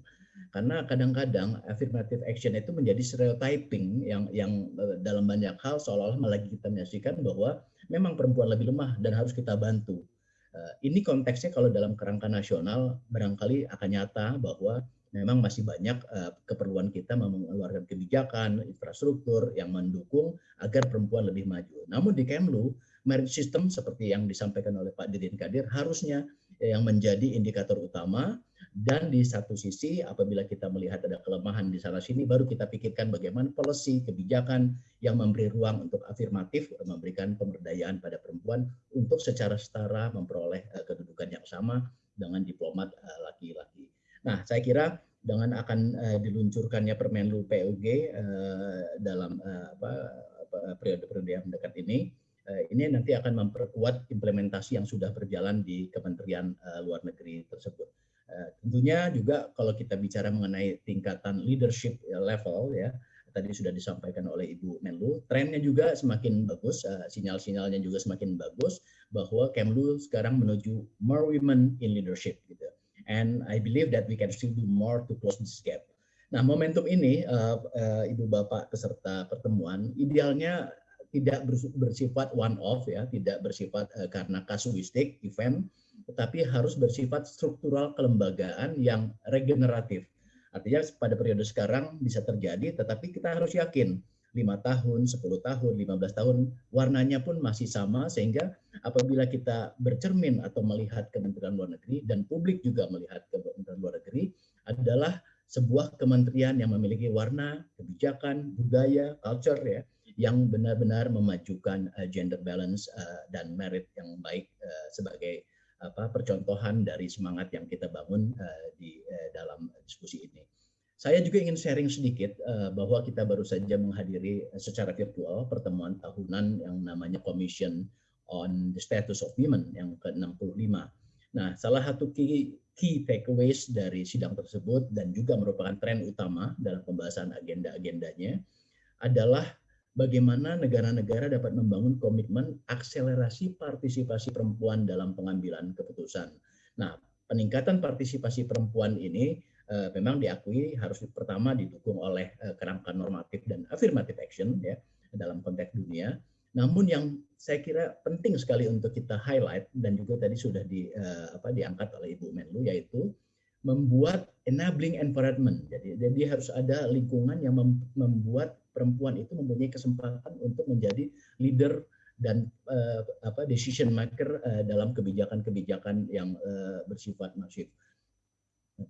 karena kadang-kadang affirmative action itu menjadi stereotyping yang yang eh, dalam banyak hal seolah-olah melegitimasikan bahwa memang perempuan lebih lemah dan harus kita bantu. Eh, ini konteksnya kalau dalam kerangka nasional barangkali akan nyata bahwa memang masih banyak eh, keperluan kita mengeluarkan kebijakan, infrastruktur yang mendukung agar perempuan lebih maju. Namun di Kemlu merit system seperti yang disampaikan oleh Pak Didin Kadir harusnya yang menjadi indikator utama dan di satu sisi apabila kita melihat ada kelemahan di sana sini baru kita pikirkan bagaimana policy kebijakan yang memberi ruang untuk afirmatif memberikan pemberdayaan pada perempuan untuk secara setara memperoleh uh, kedudukan yang sama dengan diplomat eh, laki-laki. Nah, saya kira dengan akan uh, diluncurkannya Permenlu PUG dalam apa, periode-periode yang mendekat ini Eh, ini nanti akan memperkuat implementasi yang sudah berjalan di Kementerian eh, Luar Negeri tersebut. Eh, tentunya juga kalau kita bicara mengenai tingkatan leadership level ya, tadi sudah disampaikan oleh Ibu Menlu, trennya juga semakin bagus, sinyal-sinyalnya juga semakin bagus bahwa Kemlu sekarang menuju more women in leadership gitu. And I believe that we can still do more to close this gap. Nah, momentum ini uh, uh, Ibu Bapak peserta pertemuan idealnya tidak bersifat one off ya, tidak bersifat uh, karena kasuistik event, tetapi harus bersifat struktural kelembagaan yang regeneratif. Artinya pada periode sekarang bisa terjadi, tetapi kita harus yakin lima tahun, 10 tahun, 15 tahun, warnanya pun masih sama sehingga apabila kita bercermin atau melihat Kementerian Luar Negeri dan publik juga melihat Kementerian Luar Negeri adalah sebuah kementerian yang memiliki warna, kebijakan, budaya, culture ya, yang benar-benar memajukan uh, gender balance uh, dan merit yang baik uh, sebagai apa percontohan dari semangat yang kita bangun uh, di uh, dalam diskusi ini. saya juga ingin sharing sedikit uh, bahwa kita baru saja menghadiri secara virtual pertemuan tahunan yang namanya Commission on the Status of Women yang ke-65. Nah, salah satu key, key takeaways dari sidang tersebut dan juga merupakan tren utama dalam pembahasan agenda-agendanya adalah bagaimana negara-negara dapat membangun komitmen akselerasi partisipasi perempuan dalam pengambilan keputusan. Nah, peningkatan partisipasi perempuan ini uh, memang diakui harus pertama didukung oleh uh, kerangka normatif dan affirmative action ya dalam konteks dunia. Namun yang saya kira penting sekali untuk kita highlight dan juga tadi sudah di uh, apa diangkat oleh Ibu Menlu yaitu membuat enabling environment. Jadi jadi harus ada lingkungan yang mem membuat perempuan itu mempunyai kesempatan untuk menjadi leader dan uh, apa decision maker uh, dalam kebijakan-kebijakan yang uh, bersifat masif.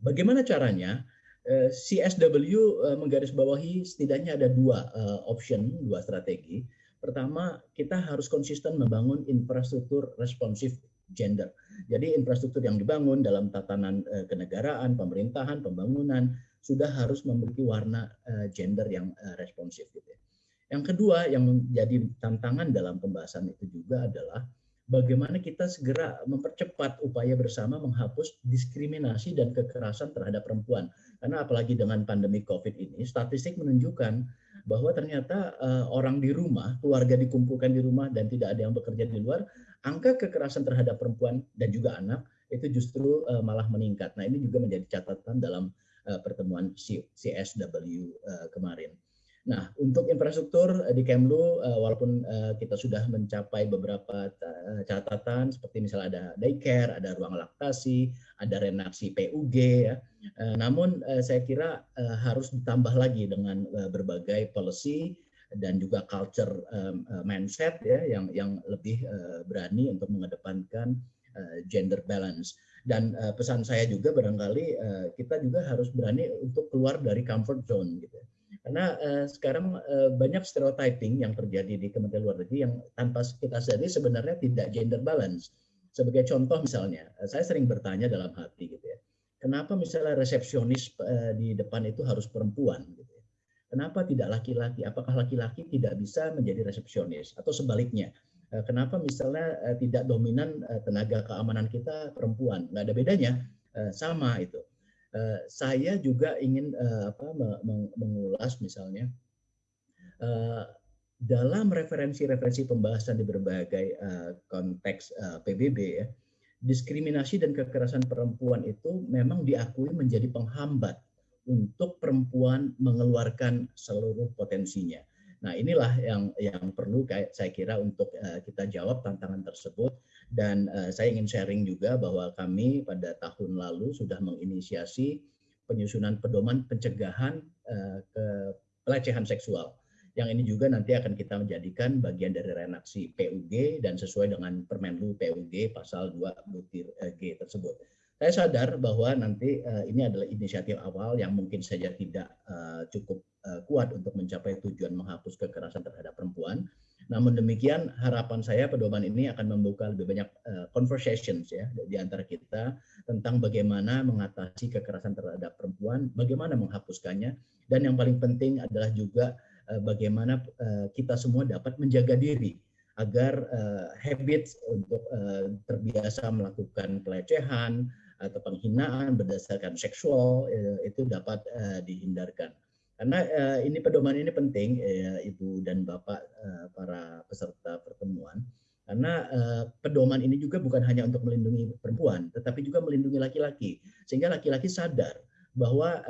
Bagaimana caranya? Eh, CSW eh, menggarisbawahi setidaknya ada dua eh, option, dua strategi. Pertama, kita harus konsisten membangun infrastruktur responsif gender. Jadi infrastruktur yang dibangun dalam tatanan kenegaraan, pemerintahan, pembangunan sudah harus memiliki warna gender yang responsif. Gitu ya. Yang kedua yang menjadi tantangan dalam pembahasan itu juga adalah bagaimana kita segera mempercepat upaya bersama menghapus diskriminasi dan kekerasan terhadap perempuan. Karena apalagi dengan pandemi COVID ini, statistik menunjukkan bahwa ternyata uh, orang di rumah, keluarga dikumpulkan di rumah dan tidak ada yang bekerja di luar, angka kekerasan terhadap perempuan dan juga anak itu justru uh, malah meningkat. Nah ini juga menjadi catatan dalam uh, pertemuan CSW uh, kemarin. Nah, untuk infrastruktur eh, di Kemlu, eh, walaupun eh, kita sudah mencapai beberapa catatan, seperti misalnya ada daycare, ada ruang laktasi, ada renaksi PUG, ya. namun saya kira harus ditambah lagi dengan berbagai policy dan juga culture mindset ya, yang yang lebih berani untuk mengedepankan gender balance. Dan pesan saya juga barangkali kita juga harus berani untuk keluar dari comfort zone gitu. Ya. Karena uh, sekarang uh, banyak stereotyping yang terjadi di Kementerian Luar Negeri yang tanpa kita sadari sebenarnya tidak gender balance. Sebagai contoh misalnya, uh, saya sering bertanya dalam hati gitu ya, kenapa misalnya resepsionis uh, di depan itu harus perempuan gitu ya? Kenapa tidak laki-laki? Apakah laki-laki tidak bisa menjadi resepsionis atau sebaliknya? Kenapa misalnya tidak dominan tenaga keamanan kita perempuan? Nggak ada bedanya, sama itu. Eh, saya juga ingin apa, mengulas misalnya dalam referensi-referensi pembahasan di berbagai konteks PBB ya, diskriminasi dan kekerasan perempuan itu memang diakui menjadi penghambat untuk perempuan mengeluarkan seluruh potensinya. Nah, inilah yang yang perlu kayak saya kira untuk uh, kita jawab tantangan tersebut dan uh, saya ingin sharing juga bahwa kami pada tahun lalu sudah menginisiasi penyusunan pedoman pencegahan uh, pelecehan seksual. Yang ini juga nanti akan kita menjadikan bagian dari renaksi PUG dan sesuai dengan Permenlu PUG pasal 2 butir G tersebut. Saya sadar bahwa nanti uh, ini adalah inisiatif awal yang mungkin saja tidak uh, cukup uh, kuat untuk mencapai tujuan menghapus kekerasan terhadap perempuan. Namun demikian harapan saya pedoman ini akan membuka lebih banyak uh, conversations ya di antara kita tentang bagaimana mengatasi kekerasan terhadap perempuan, bagaimana menghapuskannya, dan yang paling penting adalah juga uh, bagaimana uh, kita semua dapat menjaga diri agar uh, habits untuk uh, terbiasa melakukan pelecehan, atau penghinaan berdasarkan seksual eh, itu dapat eh, dihindarkan. Karena eh, ini pedoman ini penting Ibu dan Bapak para peserta pertemuan karena pedoman ini juga bukan hanya untuk melindungi perempuan tetapi juga melindungi laki-laki sehingga laki-laki sadar bahwa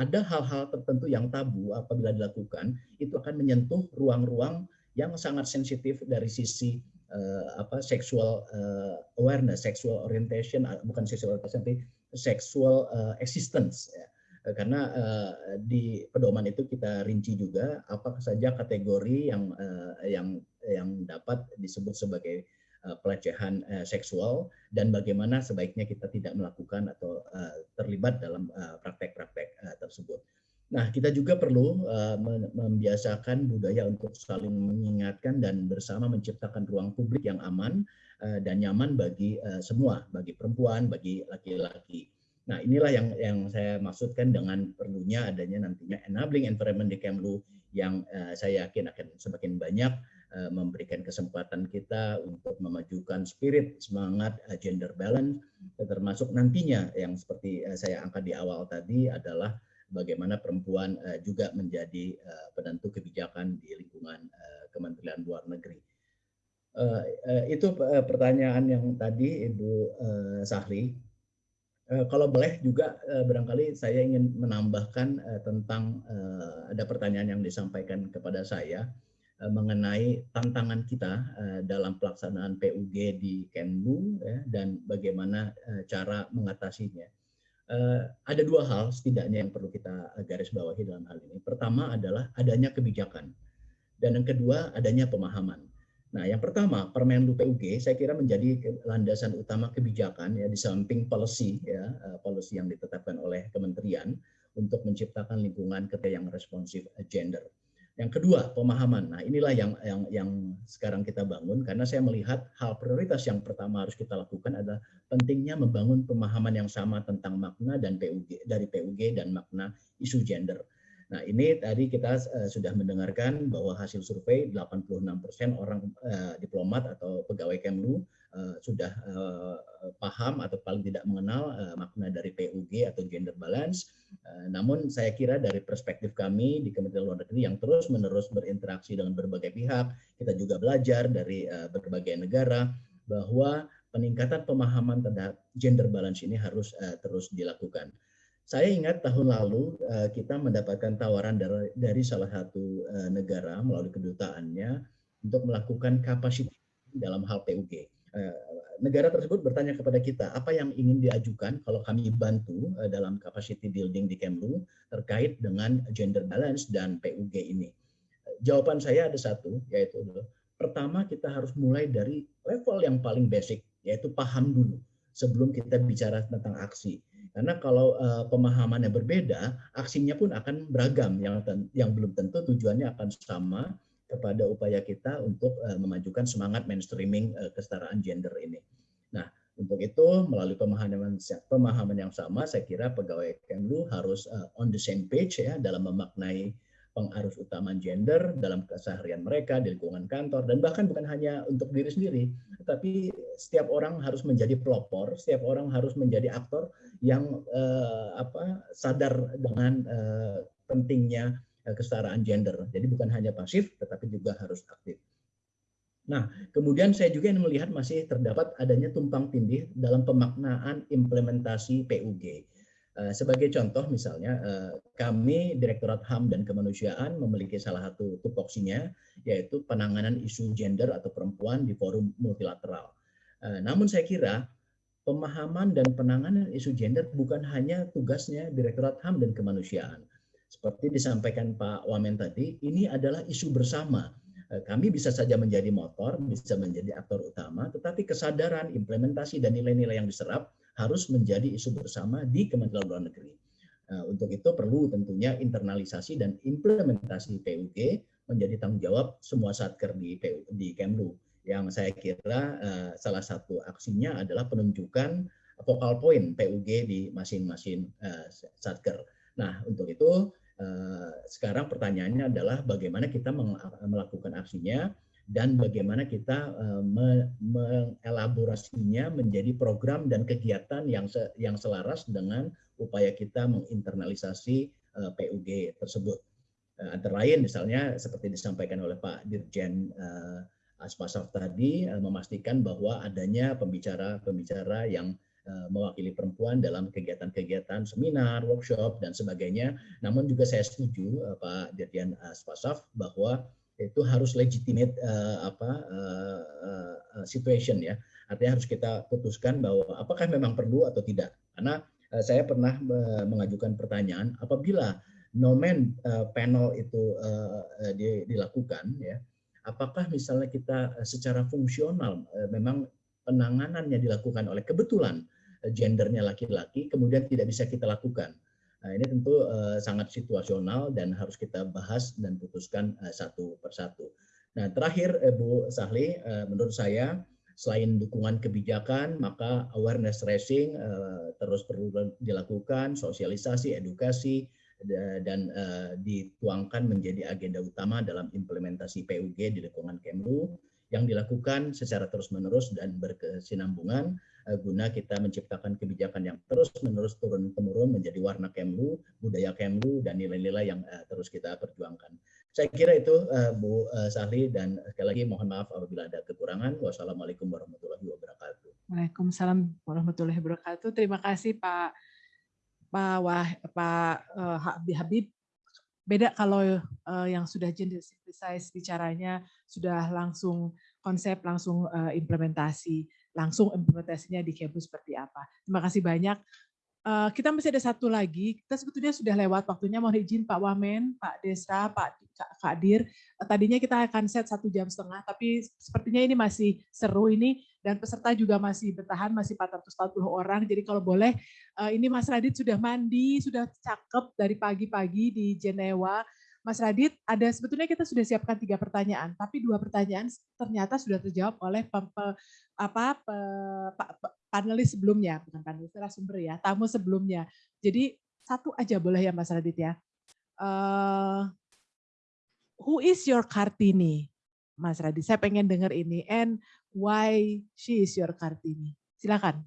ada hal-hal tertentu yang tabu apabila dilakukan itu akan menyentuh ruang-ruang yang sangat sensitif dari sisi uh, apa sexual uh, awareness, sexual orientation uh, bukan sexual orientation tapi sexual uh, existence ya. Karena uh, di pedoman itu kita rinci juga apa saja kategori yang uh, yang yang dapat disebut sebagai uh, pelecehan uh, seksual dan bagaimana sebaiknya kita tidak melakukan atau uh, terlibat dalam praktek-praktek uh, tersebut. Nah, kita juga perlu uh, membiasakan budaya untuk saling mengingatkan dan bersama menciptakan ruang publik yang aman uh, dan nyaman bagi uh, semua, bagi perempuan, bagi laki-laki. Nah, inilah yang yang saya maksudkan dengan perlunya adanya nantinya enabling environment di Kemlu yang uh, saya yakin akan semakin banyak uh, memberikan kesempatan kita untuk memajukan spirit semangat uh, gender balance termasuk nantinya yang seperti uh, saya angkat di awal tadi adalah bagaimana perempuan uh, juga menjadi uh, penentu kebijakan di lingkungan uh, Kementerian Luar Negeri. Uh, uh, itu uh, pertanyaan yang tadi Ibu uh, Sahli Eh, kalau boleh juga eh, barangkali saya ingin menambahkan eh, tentang ada pertanyaan yang disampaikan kepada saya mengenai tantangan kita dalam pelaksanaan PUG di Kemlu ya, dan bagaimana cara mengatasinya. Ada dua hal setidaknya yang perlu kita garis bawahi dalam hal ini. Pertama adalah adanya kebijakan dan yang kedua adanya pemahaman. Nah, yang pertama, Permenlu PUG saya kira menjadi landasan utama kebijakan ya di samping policy ya, eh, policy yang ditetapkan oleh kementerian untuk menciptakan lingkungan kerja yang responsif eh, gender. Yang kedua, pemahaman. Nah, inilah yang yang yang sekarang kita bangun karena saya melihat hal prioritas yang pertama harus kita lakukan adalah pentingnya membangun pemahaman yang sama tentang makna dan PUG dari PUG dan makna isu gender. Nah, ini tadi kita uh, sudah mendengarkan bahwa hasil survei 86% orang uh, diplomat atau pegawai Kemlu sudah uh, paham atau paling tidak mengenal uh, makna dari PUG atau gender balance. Namun saya kira dari perspektif kami di Kementerian Luar Negeri yang terus-menerus berinteraksi dengan berbagai pihak, kita juga belajar dari berbagai negara bahwa peningkatan pemahaman terhadap gender balance ini harus terus dilakukan. Saya ingat tahun lalu kita mendapatkan tawaran dari, salah satu negara melalui kedutaannya untuk melakukan kapasitas dalam hal PUG. Eh, negara tersebut bertanya kepada kita apa yang ingin diajukan kalau kami bantu uh, dalam capacity building di Kemlu terkait dengan gender balance dan PUG ini. Jawaban saya ada satu, yaitu pertama kita harus mulai dari level yang paling basic, yaitu paham dulu sebelum kita bicara tentang aksi karena kalau uh, pemahamannya berbeda, aksinya pun akan beragam yang yang belum tentu tujuannya akan sama kepada upaya kita untuk uh, memajukan semangat mainstreaming uh, kesetaraan gender ini. Nah, untuk itu melalui pemahaman pemahaman yang sama, saya kira pegawai Kemlu harus uh, on the same page ya dalam memaknai pengarus utama gender dalam keseharian mereka di lingkungan kantor dan bahkan bukan hanya untuk diri sendiri, tapi setiap orang harus menjadi pelopor, setiap orang harus menjadi aktor yang uh, apa sadar dengan uh, pentingnya kesetaraan gender. Jadi bukan hanya pasif, tetapi juga harus aktif. Nah, kemudian saya juga ingin melihat masih terdapat adanya tumpang tindih dalam pemaknaan implementasi PUG. Sebagai contoh misalnya, kami Direktorat HAM dan Kemanusiaan memiliki salah satu tupoksinya, yaitu penanganan isu gender atau perempuan di forum multilateral. Namun saya kira pemahaman dan penanganan isu gender bukan hanya tugasnya Direktorat HAM dan Kemanusiaan. Seperti disampaikan Pak Wamen tadi, ini adalah isu bersama. Eh, kami bisa saja menjadi motor, bisa menjadi aktor utama, tetapi kesadaran, implementasi, dan nilai-nilai yang diserap harus menjadi isu bersama di Kementerian Luar Negeri. Eh, untuk itu perlu tentunya internalisasi dan implementasi PUG menjadi tanggung jawab semua satker di, di Kemlu yang saya kira uh, salah satu aksinya adalah penunjukan vokal point PUG di masing-masing satker. Nah, untuk itu uh, sekarang pertanyaannya adalah bagaimana kita melakukan aksinya dan bagaimana kita uh, mengelaborasinya menjadi program dan kegiatan yang yang selaras dengan upaya kita menginternalisasi uh, PUG tersebut. Antara lain misalnya seperti disampaikan oleh Pak Dirjen Aspasaf tadi memastikan bahwa adanya pembicara-pembicara yang mewakili perempuan dalam kegiatan-kegiatan seminar, workshop dan sebagainya. Namun juga saya setuju uh, Pak Dirjen Aspasaf bahwa itu harus legitimate uh, apa uh, uh, situation ya. Artinya harus kita putuskan bahwa apakah memang perlu atau tidak. Karena uh, saya pernah uh, mengajukan pertanyaan apabila nomen uh, panel itu uh, dilakukan ya apakah misalnya kita eh, secara fungsional eh, memang penanganannya dilakukan oleh kebetulan eh, gendernya laki-laki, kemudian tidak bisa kita lakukan. Nah, ini tentu uh, sangat situasional dan harus kita bahas dan putuskan uh, satu persatu. Nah, terakhir Bu Sahli, uh, menurut saya selain dukungan kebijakan, maka awareness raising uh, terus perlu dilakukan, sosialisasi, edukasi, dan uh, dituangkan menjadi agenda utama dalam implementasi PUG di lingkungan Kemlu yang dilakukan secara terus-menerus dan berkesinambungan guna kita menciptakan kebijakan yang terus-menerus turun-temurun menjadi warna Kemlu, budaya Kemlu, dan nilai-nilai yang uh, terus kita perjuangkan. Saya kira itu uh, Bu uh, Sahli dan sekali lagi mohon maaf apabila ada kekurangan. Wassalamualaikum warahmatullahi wabarakatuh. Waalaikumsalam warahmatullahi wabarakatuh. Terima kasih Pak Pak Wah, Pak uh, Habib. Beda kalau uh, yang sudah gender synthesize bicaranya sudah langsung konsep langsung uh, implementasi, langsung implementasinya di kampus seperti apa. Terima kasih banyak. Uh, kita masih ada satu lagi. Kita sebetulnya sudah lewat waktunya. Mohon izin Pak Wamen, Pak Desra, Pak Kadir. Tadinya kita akan set satu jam setengah, tapi sepertinya ini masih seru ini dan peserta juga masih bertahan, masih 440 orang. Jadi kalau boleh, uh, ini Mas Radit sudah mandi, sudah cakep dari pagi-pagi di Jenewa. Mas Radit, ada sebetulnya kita sudah siapkan tiga pertanyaan, tapi dua pertanyaan ternyata sudah terjawab oleh pem, pe, apa pe, pe, panelis sebelumnya, bukan panelis narasumber ya, tamu sebelumnya. Jadi satu aja boleh ya Mas Radit ya. Uh, who is your Kartini? Mas Radit, saya pengen dengar ini. And why she is your Kartini? Silakan.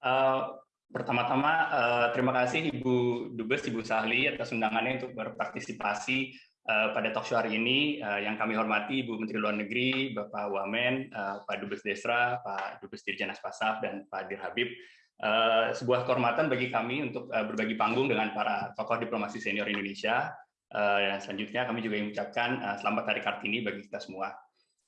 Uh, Pertama-tama uh, terima kasih Ibu Dubes, Ibu Sahli atas undangannya untuk berpartisipasi uh, pada talk show hari ini. Uh, yang kami hormati Ibu Menteri Luar Negeri, Bapak Wamen, uh, Pak Dubes Desra, Pak Dubes Dirjen Aspasaf, dan Pak Dir Habib. Uh, sebuah kehormatan bagi kami untuk uh, berbagi panggung dengan para tokoh diplomasi senior Indonesia. Uh, dan selanjutnya kami juga mengucapkan uh, selamat Hari Kartini bagi kita semua.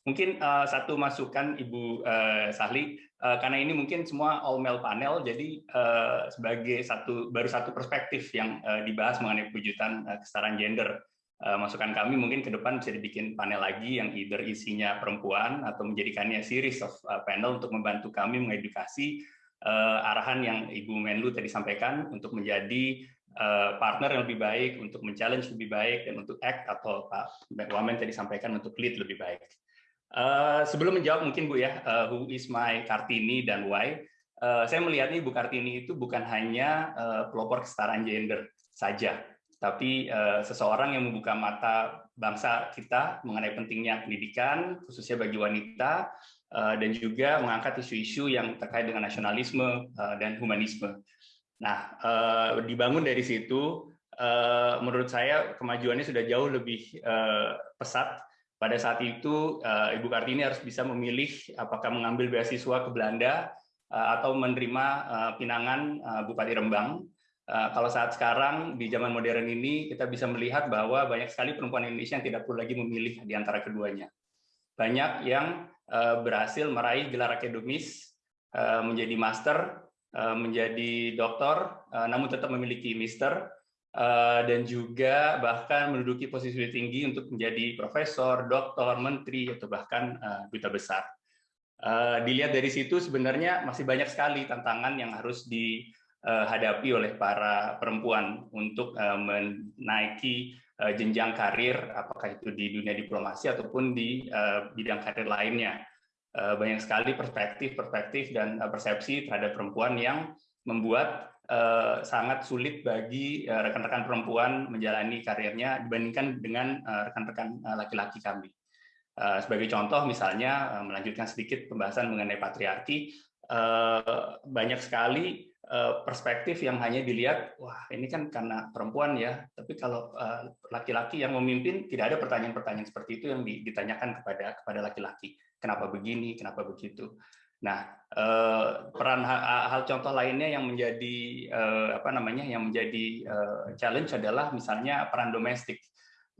Mungkin uh, satu masukan Ibu uh, Sahli, uh, karena ini mungkin semua all male panel, jadi uh, sebagai satu baru satu perspektif yang uh, dibahas mengenai pewujudan uh, kesetaraan gender. Uh, masukan kami mungkin ke depan bisa dibikin panel lagi yang either isinya perempuan atau menjadikannya series of uh, panel untuk membantu kami mengedukasi uh, arahan yang Ibu Menlu tadi sampaikan untuk menjadi uh, partner yang lebih baik, untuk men-challenge lebih baik, dan untuk act atau Pak Wamen tadi sampaikan untuk lead lebih baik. Uh, sebelum menjawab mungkin Bu ya, uh, who is my Kartini dan why, uh, saya melihatnya Ibu Kartini itu bukan hanya uh, pelopor kesetaraan gender saja, tapi uh, seseorang yang membuka mata bangsa kita mengenai pentingnya pendidikan, khususnya bagi wanita, uh, dan juga mengangkat isu-isu yang terkait dengan nasionalisme uh, dan humanisme. Nah, uh, dibangun dari situ, uh, menurut saya kemajuannya sudah jauh lebih uh, pesat pada saat itu eh, Ibu Kartini harus bisa memilih apakah mengambil beasiswa ke Belanda eh, atau menerima eh, pinangan Bupati Rembang. Kalau saat sekarang di zaman modern ini kita bisa melihat bahwa banyak sekali perempuan Indonesia yang tidak perlu lagi memilih di antara keduanya. Banyak yang berhasil meraih gelar akademis, menjadi master, menjadi doktor, namun tetap memiliki mister, dan juga bahkan menduduki posisi tinggi untuk menjadi profesor, doktor, menteri, atau bahkan uh, duta besar. Uh, dilihat dari situ sebenarnya masih banyak sekali tantangan yang harus dihadapi oleh para perempuan untuk menaiki jenjang karir, apakah itu di dunia diplomasi ataupun di bidang karir lainnya. Banyak sekali perspektif-perspektif dan persepsi terhadap perempuan yang membuat Eh, sangat sulit bagi eh, rekan-rekan perempuan menjalani karirnya dibandingkan dengan eh, rekan-rekan laki-laki kami. Sebagai contoh misalnya melanjutkan sedikit pembahasan mengenai patriarki, banyak sekali perspektif yang hanya dilihat, wah ini kan karena perempuan ya, tapi kalau laki-laki yang memimpin tidak ada pertanyaan-pertanyaan seperti itu yang ditanyakan kepada kepada laki-laki. Kenapa begini, kenapa begitu? Nah, eh, peran hal contoh lainnya yang menjadi eh, apa namanya yang menjadi eh, challenge adalah misalnya peran domestik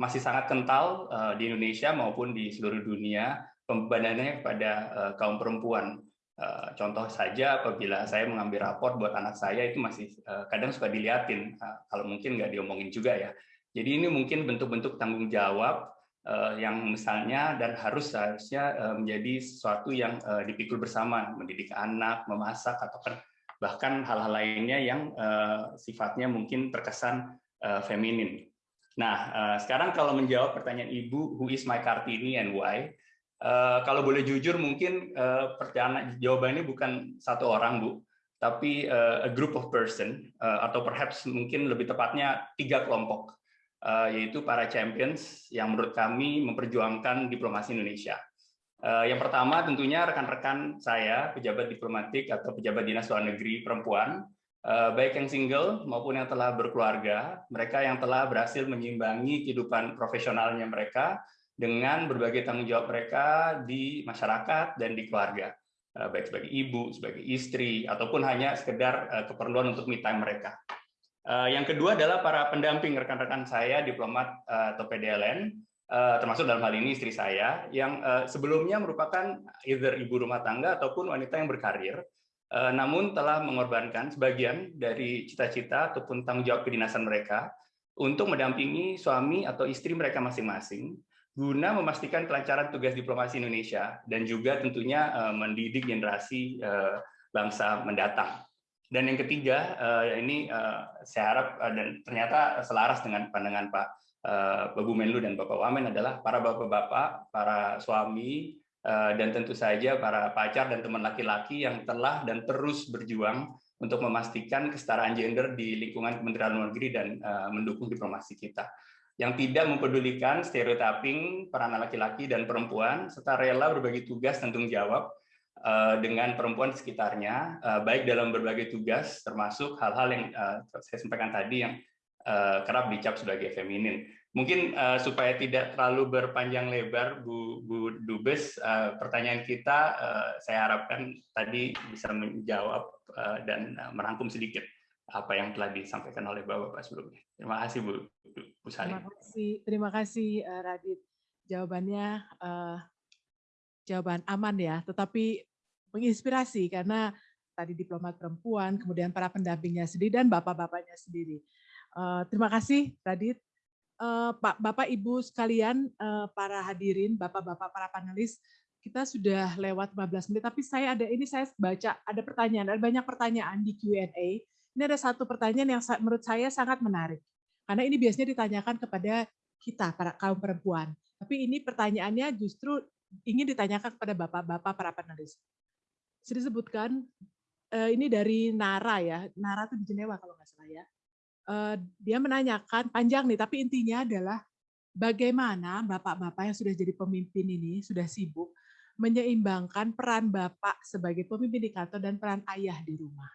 masih sangat kental di Indonesia maupun di seluruh dunia pembebanannya kepada kaum perempuan. Contoh saja apabila saya mengambil raport buat anak saya itu masih kadang suka diliatin kalau mungkin nggak diomongin juga ya. Jadi ini mungkin bentuk-bentuk tanggung jawab yang misalnya dan harus seharusnya uh, menjadi sesuatu yang uh, dipikul bersama, mendidik anak, memasak atau kan bahkan hal-hal lainnya yang sifatnya mungkin terkesan feminin. Nah, sekarang kalau menjawab pertanyaan Ibu, who is my Kartini and why? Kalau boleh jujur mungkin pertanyaan jawabannya bukan satu orang bu, tapi a group of person atau perhaps mungkin lebih tepatnya tiga kelompok, yaitu para champions yang menurut kami memperjuangkan diplomasi Indonesia. Uh, yang pertama tentunya rekan-rekan saya pejabat diplomatik atau pejabat dinas luar negeri perempuan, uh, baik yang single maupun yang telah berkeluarga, mereka yang telah berhasil menyimbangi kehidupan profesionalnya mereka dengan berbagai tanggung jawab mereka di masyarakat dan di keluarga, eh, baik sebagai ibu, sebagai istri, ataupun hanya sekedar eh, keperluan untuk me time mereka. Eh, yang kedua adalah para pendamping rekan-rekan saya, diplomat atau PDLN, termasuk dalam hal ini istri saya, yang sebelumnya merupakan either ibu rumah tangga ataupun wanita yang berkarir, namun telah mengorbankan sebagian dari cita-cita ataupun tanggung jawab kedinasan mereka untuk mendampingi suami atau istri mereka masing-masing guna memastikan kelancaran tugas diplomasi Indonesia dan juga tentunya uh, mendidik generasi uh, bangsa mendatang. Dan yang ketiga, uh, ini uh, saya harap uh, dan ternyata selaras dengan pandangan Pak Babu Menlu dan Bapak Wamen adalah para bapak-bapak, para suami, dan tentu saja para pacar dan teman laki-laki yang telah dan terus berjuang untuk memastikan kesetaraan gender di lingkungan Kementerian Luar Negeri dan mendukung diplomasi kita. Yang tidak mempedulikan stereotyping peran laki-laki dan perempuan, serta rela berbagi tugas dan tanggung jawab eh, dengan perempuan di sekitarnya, eh, baik dalam berbagai tugas, termasuk hal-hal yang eh, saya sampaikan tadi yang kerap dicap sebagai feminin. Mungkin supaya tidak terlalu berpanjang lebar, Bu, Bu Dubes, pertanyaan kita saya harapkan tadi bisa menjawab dan merangkum sedikit apa yang telah disampaikan oleh Bapak-Bapak sebelumnya. Terima kasih Bu, Bu Salim. Terima kasih, terima kasih Radit. Jawabannya uh, jawaban aman ya, tetapi menginspirasi karena tadi diplomat perempuan, kemudian para pendampingnya sendiri dan bapak-bapaknya sendiri. Uh, terima kasih Radit. Uh, Pak, Bapak, Ibu sekalian, uh, para hadirin, Bapak-bapak, para panelis, kita sudah lewat 15 menit, tapi saya ada ini saya baca ada pertanyaan, ada banyak pertanyaan di Q&A ini ada satu pertanyaan yang menurut saya sangat menarik. Karena ini biasanya ditanyakan kepada kita, para kaum perempuan. Tapi ini pertanyaannya justru ingin ditanyakan kepada bapak-bapak para panelis. Saya disebutkan, eh, ini dari Nara ya, Nara itu di Jenewa kalau nggak salah ya. Eh, dia menanyakan, panjang nih, tapi intinya adalah bagaimana bapak-bapak yang sudah jadi pemimpin ini, sudah sibuk, menyeimbangkan peran bapak sebagai pemimpin di kantor dan peran ayah di rumah.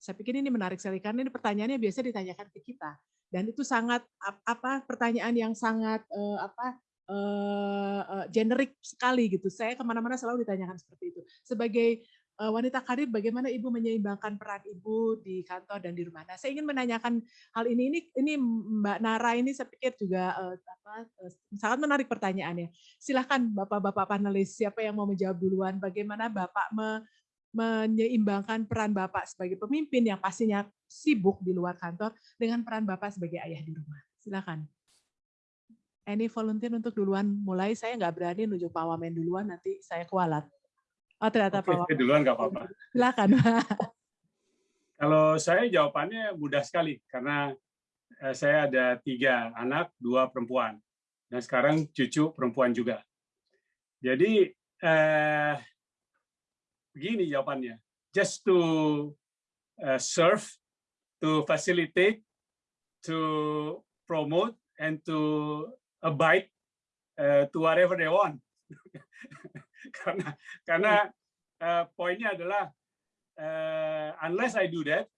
Saya pikir ini menarik sekali karena ini pertanyaannya biasa ditanyakan ke kita dan itu sangat apa pertanyaan yang sangat uh, apa uh, uh, generik sekali gitu. Saya ke mana-mana selalu ditanyakan seperti itu. Sebagai uh, wanita karir, bagaimana ibu menyeimbangkan peran ibu di kantor dan di rumah? Nah, saya ingin menanyakan hal ini. Ini, ini Mbak Nara ini saya pikir juga uh, apa, uh, sangat menarik pertanyaannya. Silahkan bapak-bapak panelis, siapa yang mau menjawab duluan? Bagaimana bapak me, menyeimbangkan peran Bapak sebagai pemimpin yang pastinya sibuk di luar kantor dengan peran Bapak sebagai ayah di rumah. Silakan. Any volunteer untuk duluan mulai? Saya nggak berani nunjuk Pak Wamen duluan, nanti saya kualat. Oh ternyata Oke, Pak Wamen. duluan nggak apa-apa. Silakan. Kalau saya jawabannya mudah sekali, karena eh, saya ada tiga anak, dua perempuan. Dan sekarang cucu perempuan juga. Jadi eh, begini jawabannya. Just to uh, serve, to facilitate, to promote, and to abide uh, to whatever they want. karena karena uh, poinnya adalah uh, unless I do that,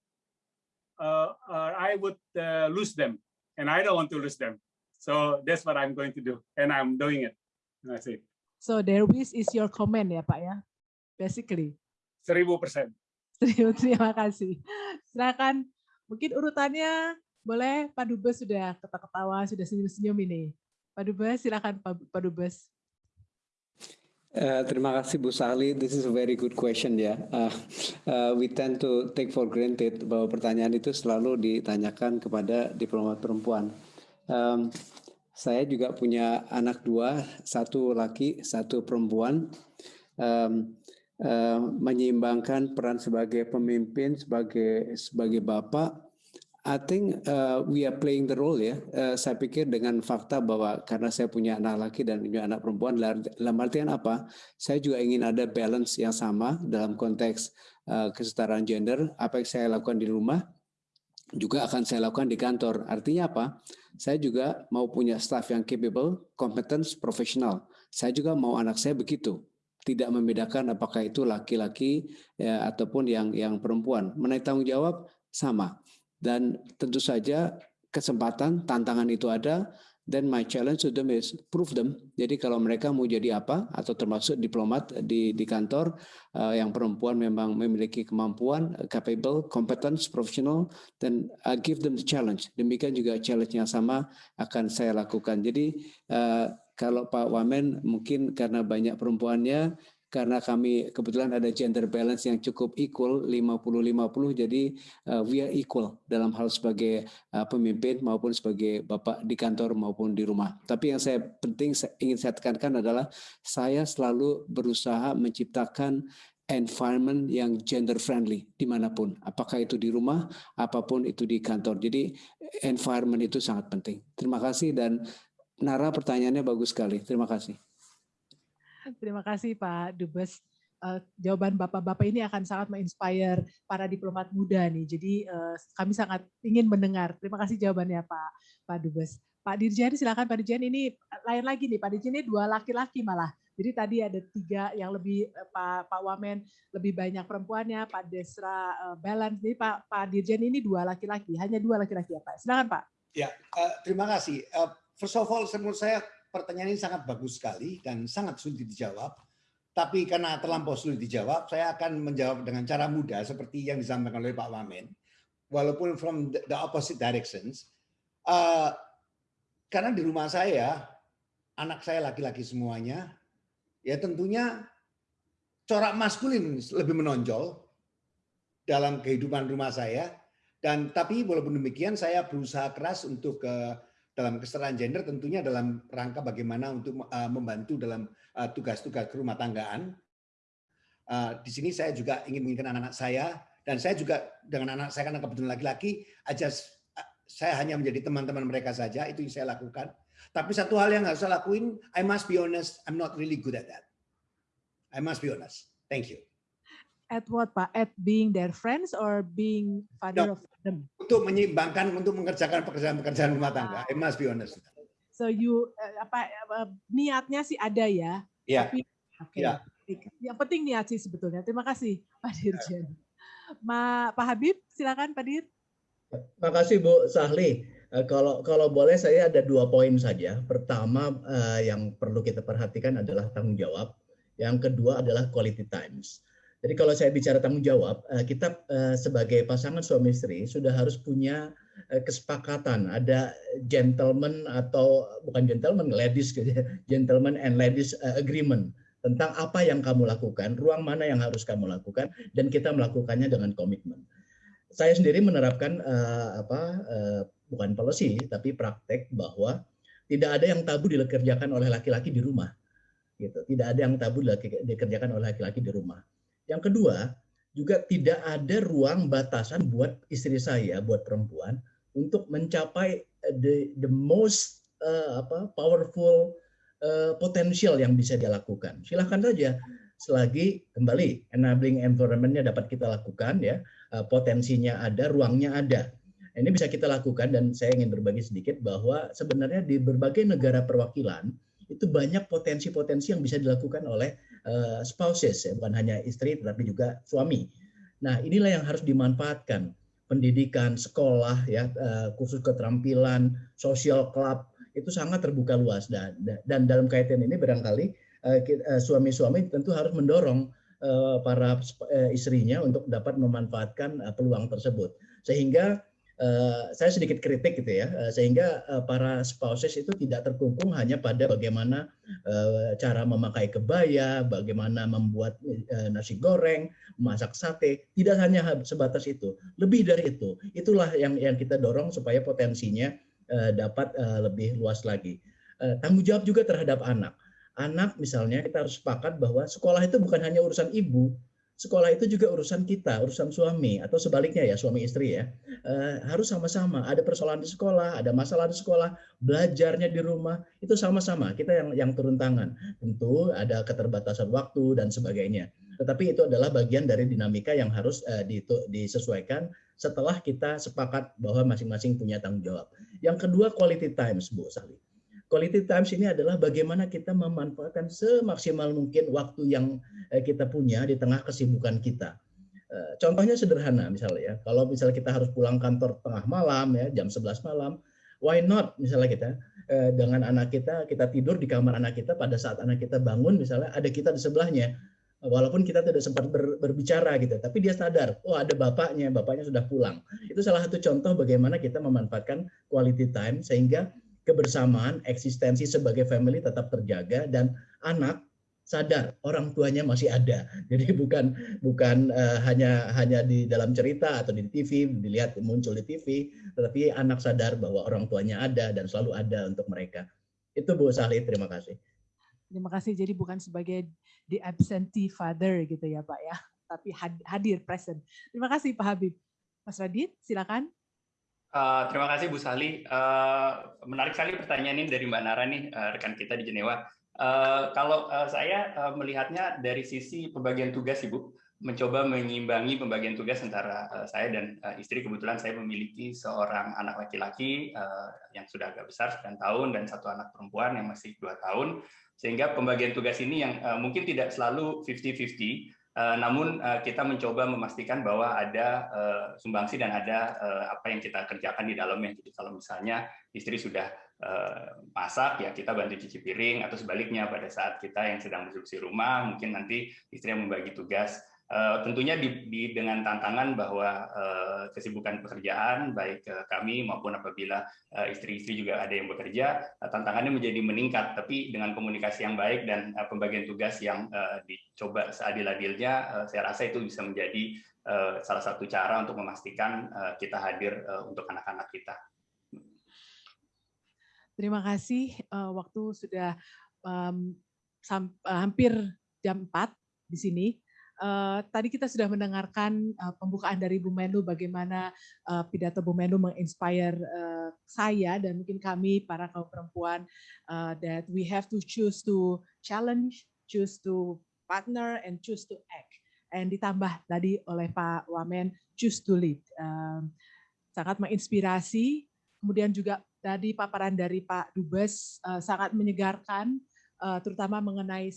uh, uh, I would uh, lose them, and I don't want to lose them. So that's what I'm going to do, and I'm doing it. That's it. So their wish is your comment ya Pak ya? basically. Seribu persen. Seribu, terima kasih. Silakan, mungkin urutannya boleh Pak Dubes sudah ketawa-ketawa, sudah senyum-senyum ini. Pak Dubes, silakan Pak Dubes. Uh, terima kasih Bu Sali. This is a very good question ya. Uh, uh, we tend to take for granted bahwa pertanyaan itu selalu ditanyakan kepada diplomat perempuan. Um, saya juga punya anak dua, satu laki, satu perempuan. Um, Eh, menyeimbangkan peran sebagai pemimpin, sebagai sebagai bapak, I think uh, we are playing the role ya. Uh, saya pikir dengan fakta bahwa karena saya punya anak laki dan punya anak perempuan, dalam artian apa? Saya juga ingin ada balance yang sama dalam konteks uh, kesetaraan gender. Apa yang saya lakukan di rumah juga akan saya lakukan di kantor. Artinya apa? Saya juga mau punya staff yang capable, competence, profesional. Saya juga mau anak saya begitu tidak membedakan apakah itu laki-laki ya, ataupun yang yang perempuan. Menaik tanggung jawab sama. Dan tentu saja kesempatan, tantangan itu ada, dan my challenge to them is prove them. Jadi kalau mereka mau jadi apa, atau termasuk diplomat di, di kantor, uh, yang perempuan memang memiliki kemampuan, capable, competence, professional, dan uh, give them the challenge. Demikian juga challenge yang sama akan saya lakukan. Jadi uh, kalau Pak Wamen mungkin karena banyak perempuannya, karena kami kebetulan ada gender balance yang cukup equal 50-50 jadi uh, we are equal dalam hal sebagai uh, pemimpin maupun sebagai bapak di kantor maupun di rumah. Tapi yang saya penting saya ingin saya tekankan adalah saya selalu berusaha menciptakan environment yang gender friendly di mana pun, apakah itu di rumah, apa pun itu di kantor. Jadi environment itu sangat penting. Terima kasih dan Nara pertanyaannya bagus sekali. Terima kasih. Terima kasih Pak Dubes. Uh, jawaban Bapak-Bapak ini akan sangat menginspire para diplomat muda nih. Jadi uh, kami sangat ingin mendengar. Terima kasih jawabannya Pak Pak Dubes. Pak Dirjen silakan Pak Dirjen ini lain lagi nih Pak Dirjen ini dua laki-laki malah. Jadi tadi ada tiga yang lebih eh, Pak Pak Wamen lebih banyak perempuannya, Pak Desra uh, balance. Jadi Pak Pak Dirjen ini dua laki-laki, hanya dua laki-laki ya Pak. Silakan Pak. Ya, uh, terima kasih. Uh, first of all, menurut saya pertanyaan ini sangat bagus sekali dan sangat sulit dijawab. Tapi karena terlampau sulit dijawab, saya akan menjawab dengan cara mudah seperti yang disampaikan oleh Pak Wamen. Walaupun from the opposite directions. Uh, karena di rumah saya, anak saya laki-laki semuanya, ya tentunya corak maskulin lebih menonjol dalam kehidupan rumah saya. Dan tapi walaupun demikian, saya berusaha keras untuk uh, dalam kesetaraan gender tentunya dalam rangka bagaimana untuk uh, membantu dalam uh, tugas-tugas uh, rumah tanggaan. Uh, di sini saya juga ingin menginginkan anak-anak saya dan saya juga dengan anak saya karena kebetulan laki-laki aja uh, saya hanya menjadi teman-teman mereka saja itu yang saya lakukan. Tapi satu hal yang harus saya lakuin, I must be honest, I'm not really good at that. I must be honest. Thank you at what Pak? At being their friends or being father no, of them? Untuk menyeimbangkan, untuk mengerjakan pekerjaan-pekerjaan rumah tangga. Ah. I must be honest. So you uh, apa uh, niatnya sih ada ya? Iya. Tapi oke. Okay. Yeah. Yang penting niat sih sebetulnya. Terima kasih Pak Dirjen. Ma, Pak Habib, silakan Pak Dir. Terima kasih Bu Sahli. Uh, kalau kalau boleh saya ada dua poin saja. Pertama yang perlu kita perhatikan adalah tanggung jawab. Yang kedua adalah quality times. Jadi kalau saya bicara tanggung jawab, eh, kita eh, sebagai pasangan suami istri sudah harus punya eh, kesepakatan, ada gentleman atau bukan gentleman, ladies, gitu ya, gentleman and ladies agreement tentang apa yang kamu lakukan, ruang mana yang harus kamu lakukan, dan kita melakukannya dengan komitmen. Saya sendiri menerapkan apa bukan policy tapi praktek bahwa tidak ada yang tabu dikerjakan oleh laki-laki di rumah gitu. Tidak ada yang tabu dikerjakan oleh laki-laki di rumah yang kedua, juga tidak ada ruang batasan buat istri saya, buat perempuan untuk mencapai eh, the the most uh, apa powerful uh, potensial yang bisa dia lakukan. Silahkan saja selagi kembali enabling environment-nya dapat kita lakukan ya, potensinya ada, ruangnya ada. Ini bisa kita lakukan dan saya ingin berbagi sedikit bahwa sebenarnya di berbagai negara perwakilan itu banyak potensi-potensi yang bisa dilakukan oleh uh, spouses ya, bukan hanya istri tetapi juga suami. Nah, inilah yang harus dimanfaatkan. Pendidikan, sekolah ya, uh, khusus keterampilan, social club itu sangat terbuka luas dan dan dalam kaitan ini barangkali uh, suami-suami tentu harus mendorong para istrinya untuk dapat memanfaatkan peluang tersebut. Sehingga Uh, saya sedikit kritik gitu ya, uh, sehingga uh, para spouses itu tidak terkungkung hanya pada bagaimana cara memakai kebaya, bagaimana membuat nasi goreng, masak sate, tidak hanya sebatas itu, lebih dari itu. Itulah yang yang kita dorong supaya potensinya dapat lebih luas lagi. Tanggung jawab juga terhadap anak. Anak misalnya kita harus sepakat bahwa sekolah itu bukan hanya urusan ibu, sekolah itu juga urusan kita, urusan suami atau sebaliknya ya suami istri ya uh, harus sama-sama. Ada persoalan di sekolah, ada masalah di sekolah, belajarnya di rumah itu sama-sama kita yang yang turun tangan. Tentu ada keterbatasan waktu dan sebagainya. Tetapi itu adalah bagian dari dinamika yang harus uh, disesuaikan setelah kita sepakat bahwa masing-masing punya tanggung jawab. Yang kedua quality times Bu Sali. Quality times ini adalah bagaimana kita memanfaatkan semaksimal mungkin waktu yang eh, kita punya di tengah kesibukan kita. Eh, contohnya sederhana misalnya ya, kalau misalnya kita harus pulang kantor tengah malam ya, jam 11 malam, why not misalnya kita eh, dengan anak kita, kita tidur di kamar anak kita pada saat anak kita bangun misalnya ada kita di sebelahnya, walaupun kita tidak sempat ber, berbicara gitu, tapi dia sadar, oh ada bapaknya, bapaknya sudah pulang. Itu salah satu contoh bagaimana kita memanfaatkan quality time sehingga kebersamaan, eksistensi sebagai family tetap terjaga dan anak sadar orang tuanya masih ada. Jadi bukan bukan uh, hanya hanya di dalam cerita atau di TV dilihat muncul di TV, tetapi anak sadar bahwa orang tuanya ada dan selalu ada untuk mereka. Itu Bu Salih, terima kasih. Terima kasih. Jadi bukan sebagai the absentee father gitu ya Pak ya, tapi hadir present. Terima kasih Pak Habib. Mas Radit, silakan. Uh, terima kasih Bu Sali. Uh, menarik sekali pertanyaan ini dari Mbak Nara nih, uh, rekan kita di Jenewa. Uh, kalau uh, saya uh, melihatnya dari sisi pembagian tugas, Ibu, mencoba mengimbangi pembagian tugas antara uh, saya dan uh, istri. Kebetulan saya memiliki seorang anak laki-laki uh, yang sudah agak besar, 9 tahun, dan satu anak perempuan yang masih dua tahun. Sehingga pembagian tugas ini yang uh, mungkin tidak selalu 50-50, Eh, namun uh, kita mencoba memastikan bahwa ada uh, sumbangsi dan ada apa yang kita kerjakan di dalamnya. Jadi kalau misalnya istri sudah masak, ya kita bantu cuci piring, atau sebaliknya pada saat kita yang sedang bersih rumah, mungkin nanti istri yang membagi tugas Uh, tentunya di, di, dengan tantangan bahwa uh, kesibukan pekerjaan baik uh, kami maupun apabila istri-istri uh, juga ada yang bekerja uh, tantangannya menjadi meningkat. Tapi dengan komunikasi yang baik dan uh, pembagian tugas yang uh, dicoba seadil-adilnya uh, saya rasa itu bisa menjadi uh, salah satu cara untuk memastikan uh, kita hadir uh, untuk anak-anak kita. Terima kasih. Uh, waktu sudah um, hampir jam 4 di sini Uh, tadi kita sudah mendengarkan uh, pembukaan dari Bu Menlu bagaimana uh, pidato Bu Menlu menginspire uh, saya dan mungkin kami para kaum perempuan uh, that we have to choose to challenge, choose to partner and choose to act. And ditambah tadi oleh Pak Wamen choose to lead. Um, sangat menginspirasi. Kemudian juga tadi paparan dari Pak Dubes uh, sangat menyegarkan terutama mengenai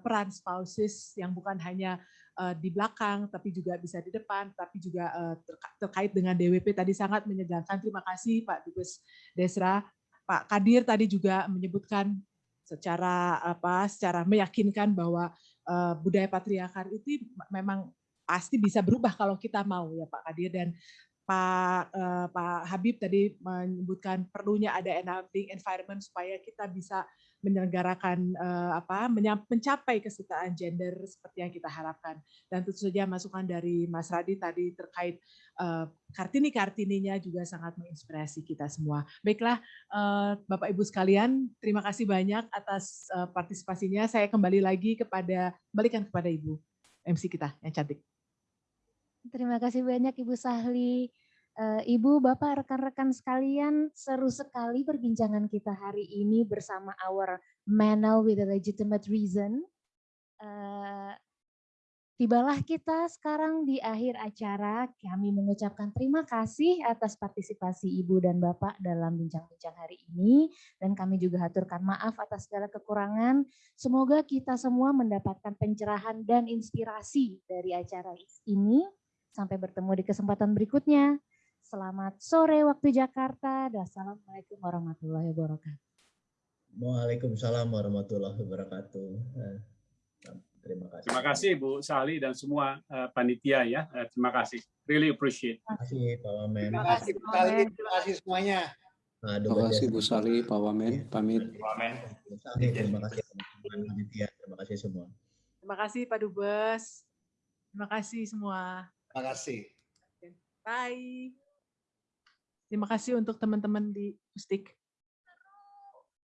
peran spouses yang bukan hanya uh, di belakang, tapi juga bisa di depan, tapi juga uh, terkait dengan DWP tadi sangat menyegarkan. Terima kasih Pak Dubes Desra. Pak Kadir tadi juga menyebutkan secara apa secara meyakinkan bahwa uh, budaya patriarkal itu memang pasti bisa berubah kalau kita mau ya Pak Kadir dan Pak uh, Pak Habib tadi menyebutkan perlunya ada enabling environment supaya kita bisa menyelenggarakan uh, apa mencapai kesetaraan gender seperti yang kita harapkan. Dan tentu saja masukan dari Mas Radi tadi terkait uh, kartini kartininya juga sangat menginspirasi kita semua. Baiklah uh, Bapak Ibu sekalian terima kasih banyak atas uh, partisipasinya. Saya kembali lagi kepada balikan kepada Ibu MC kita yang cantik. Terima kasih banyak Ibu Sahli Ibu, Bapak, rekan-rekan sekalian, seru sekali perbincangan kita hari ini bersama our Manel with a legitimate reason. Uh, tibalah kita sekarang di akhir acara. Kami mengucapkan terima kasih atas partisipasi Ibu dan Bapak dalam bincang-bincang hari ini. Dan kami juga haturkan maaf atas segala kekurangan. Semoga kita semua mendapatkan pencerahan dan inspirasi dari acara ini. Sampai bertemu di kesempatan berikutnya. Selamat sore waktu Jakarta. Assalamualaikum warahmatullahi wabarakatuh. Waalaikumsalam warahmatullahi wabarakatuh. Eh, terima kasih. Terima kasih Bu Sali dan semua uh, panitia ya. Uh, terima kasih. Really appreciate. Terima kasih Pak Wamen. Terima kasih Bu Sali. Terima kasih semuanya. Terima kasih Bu Sali, Pak Wamen. Pamit. Pak Wamen. Terima kasih panitia. Terima kasih semua. Terima kasih Pak Dubes. Terima kasih semua. Terima kasih. Bye. Terima kasih untuk teman-teman di Mustik.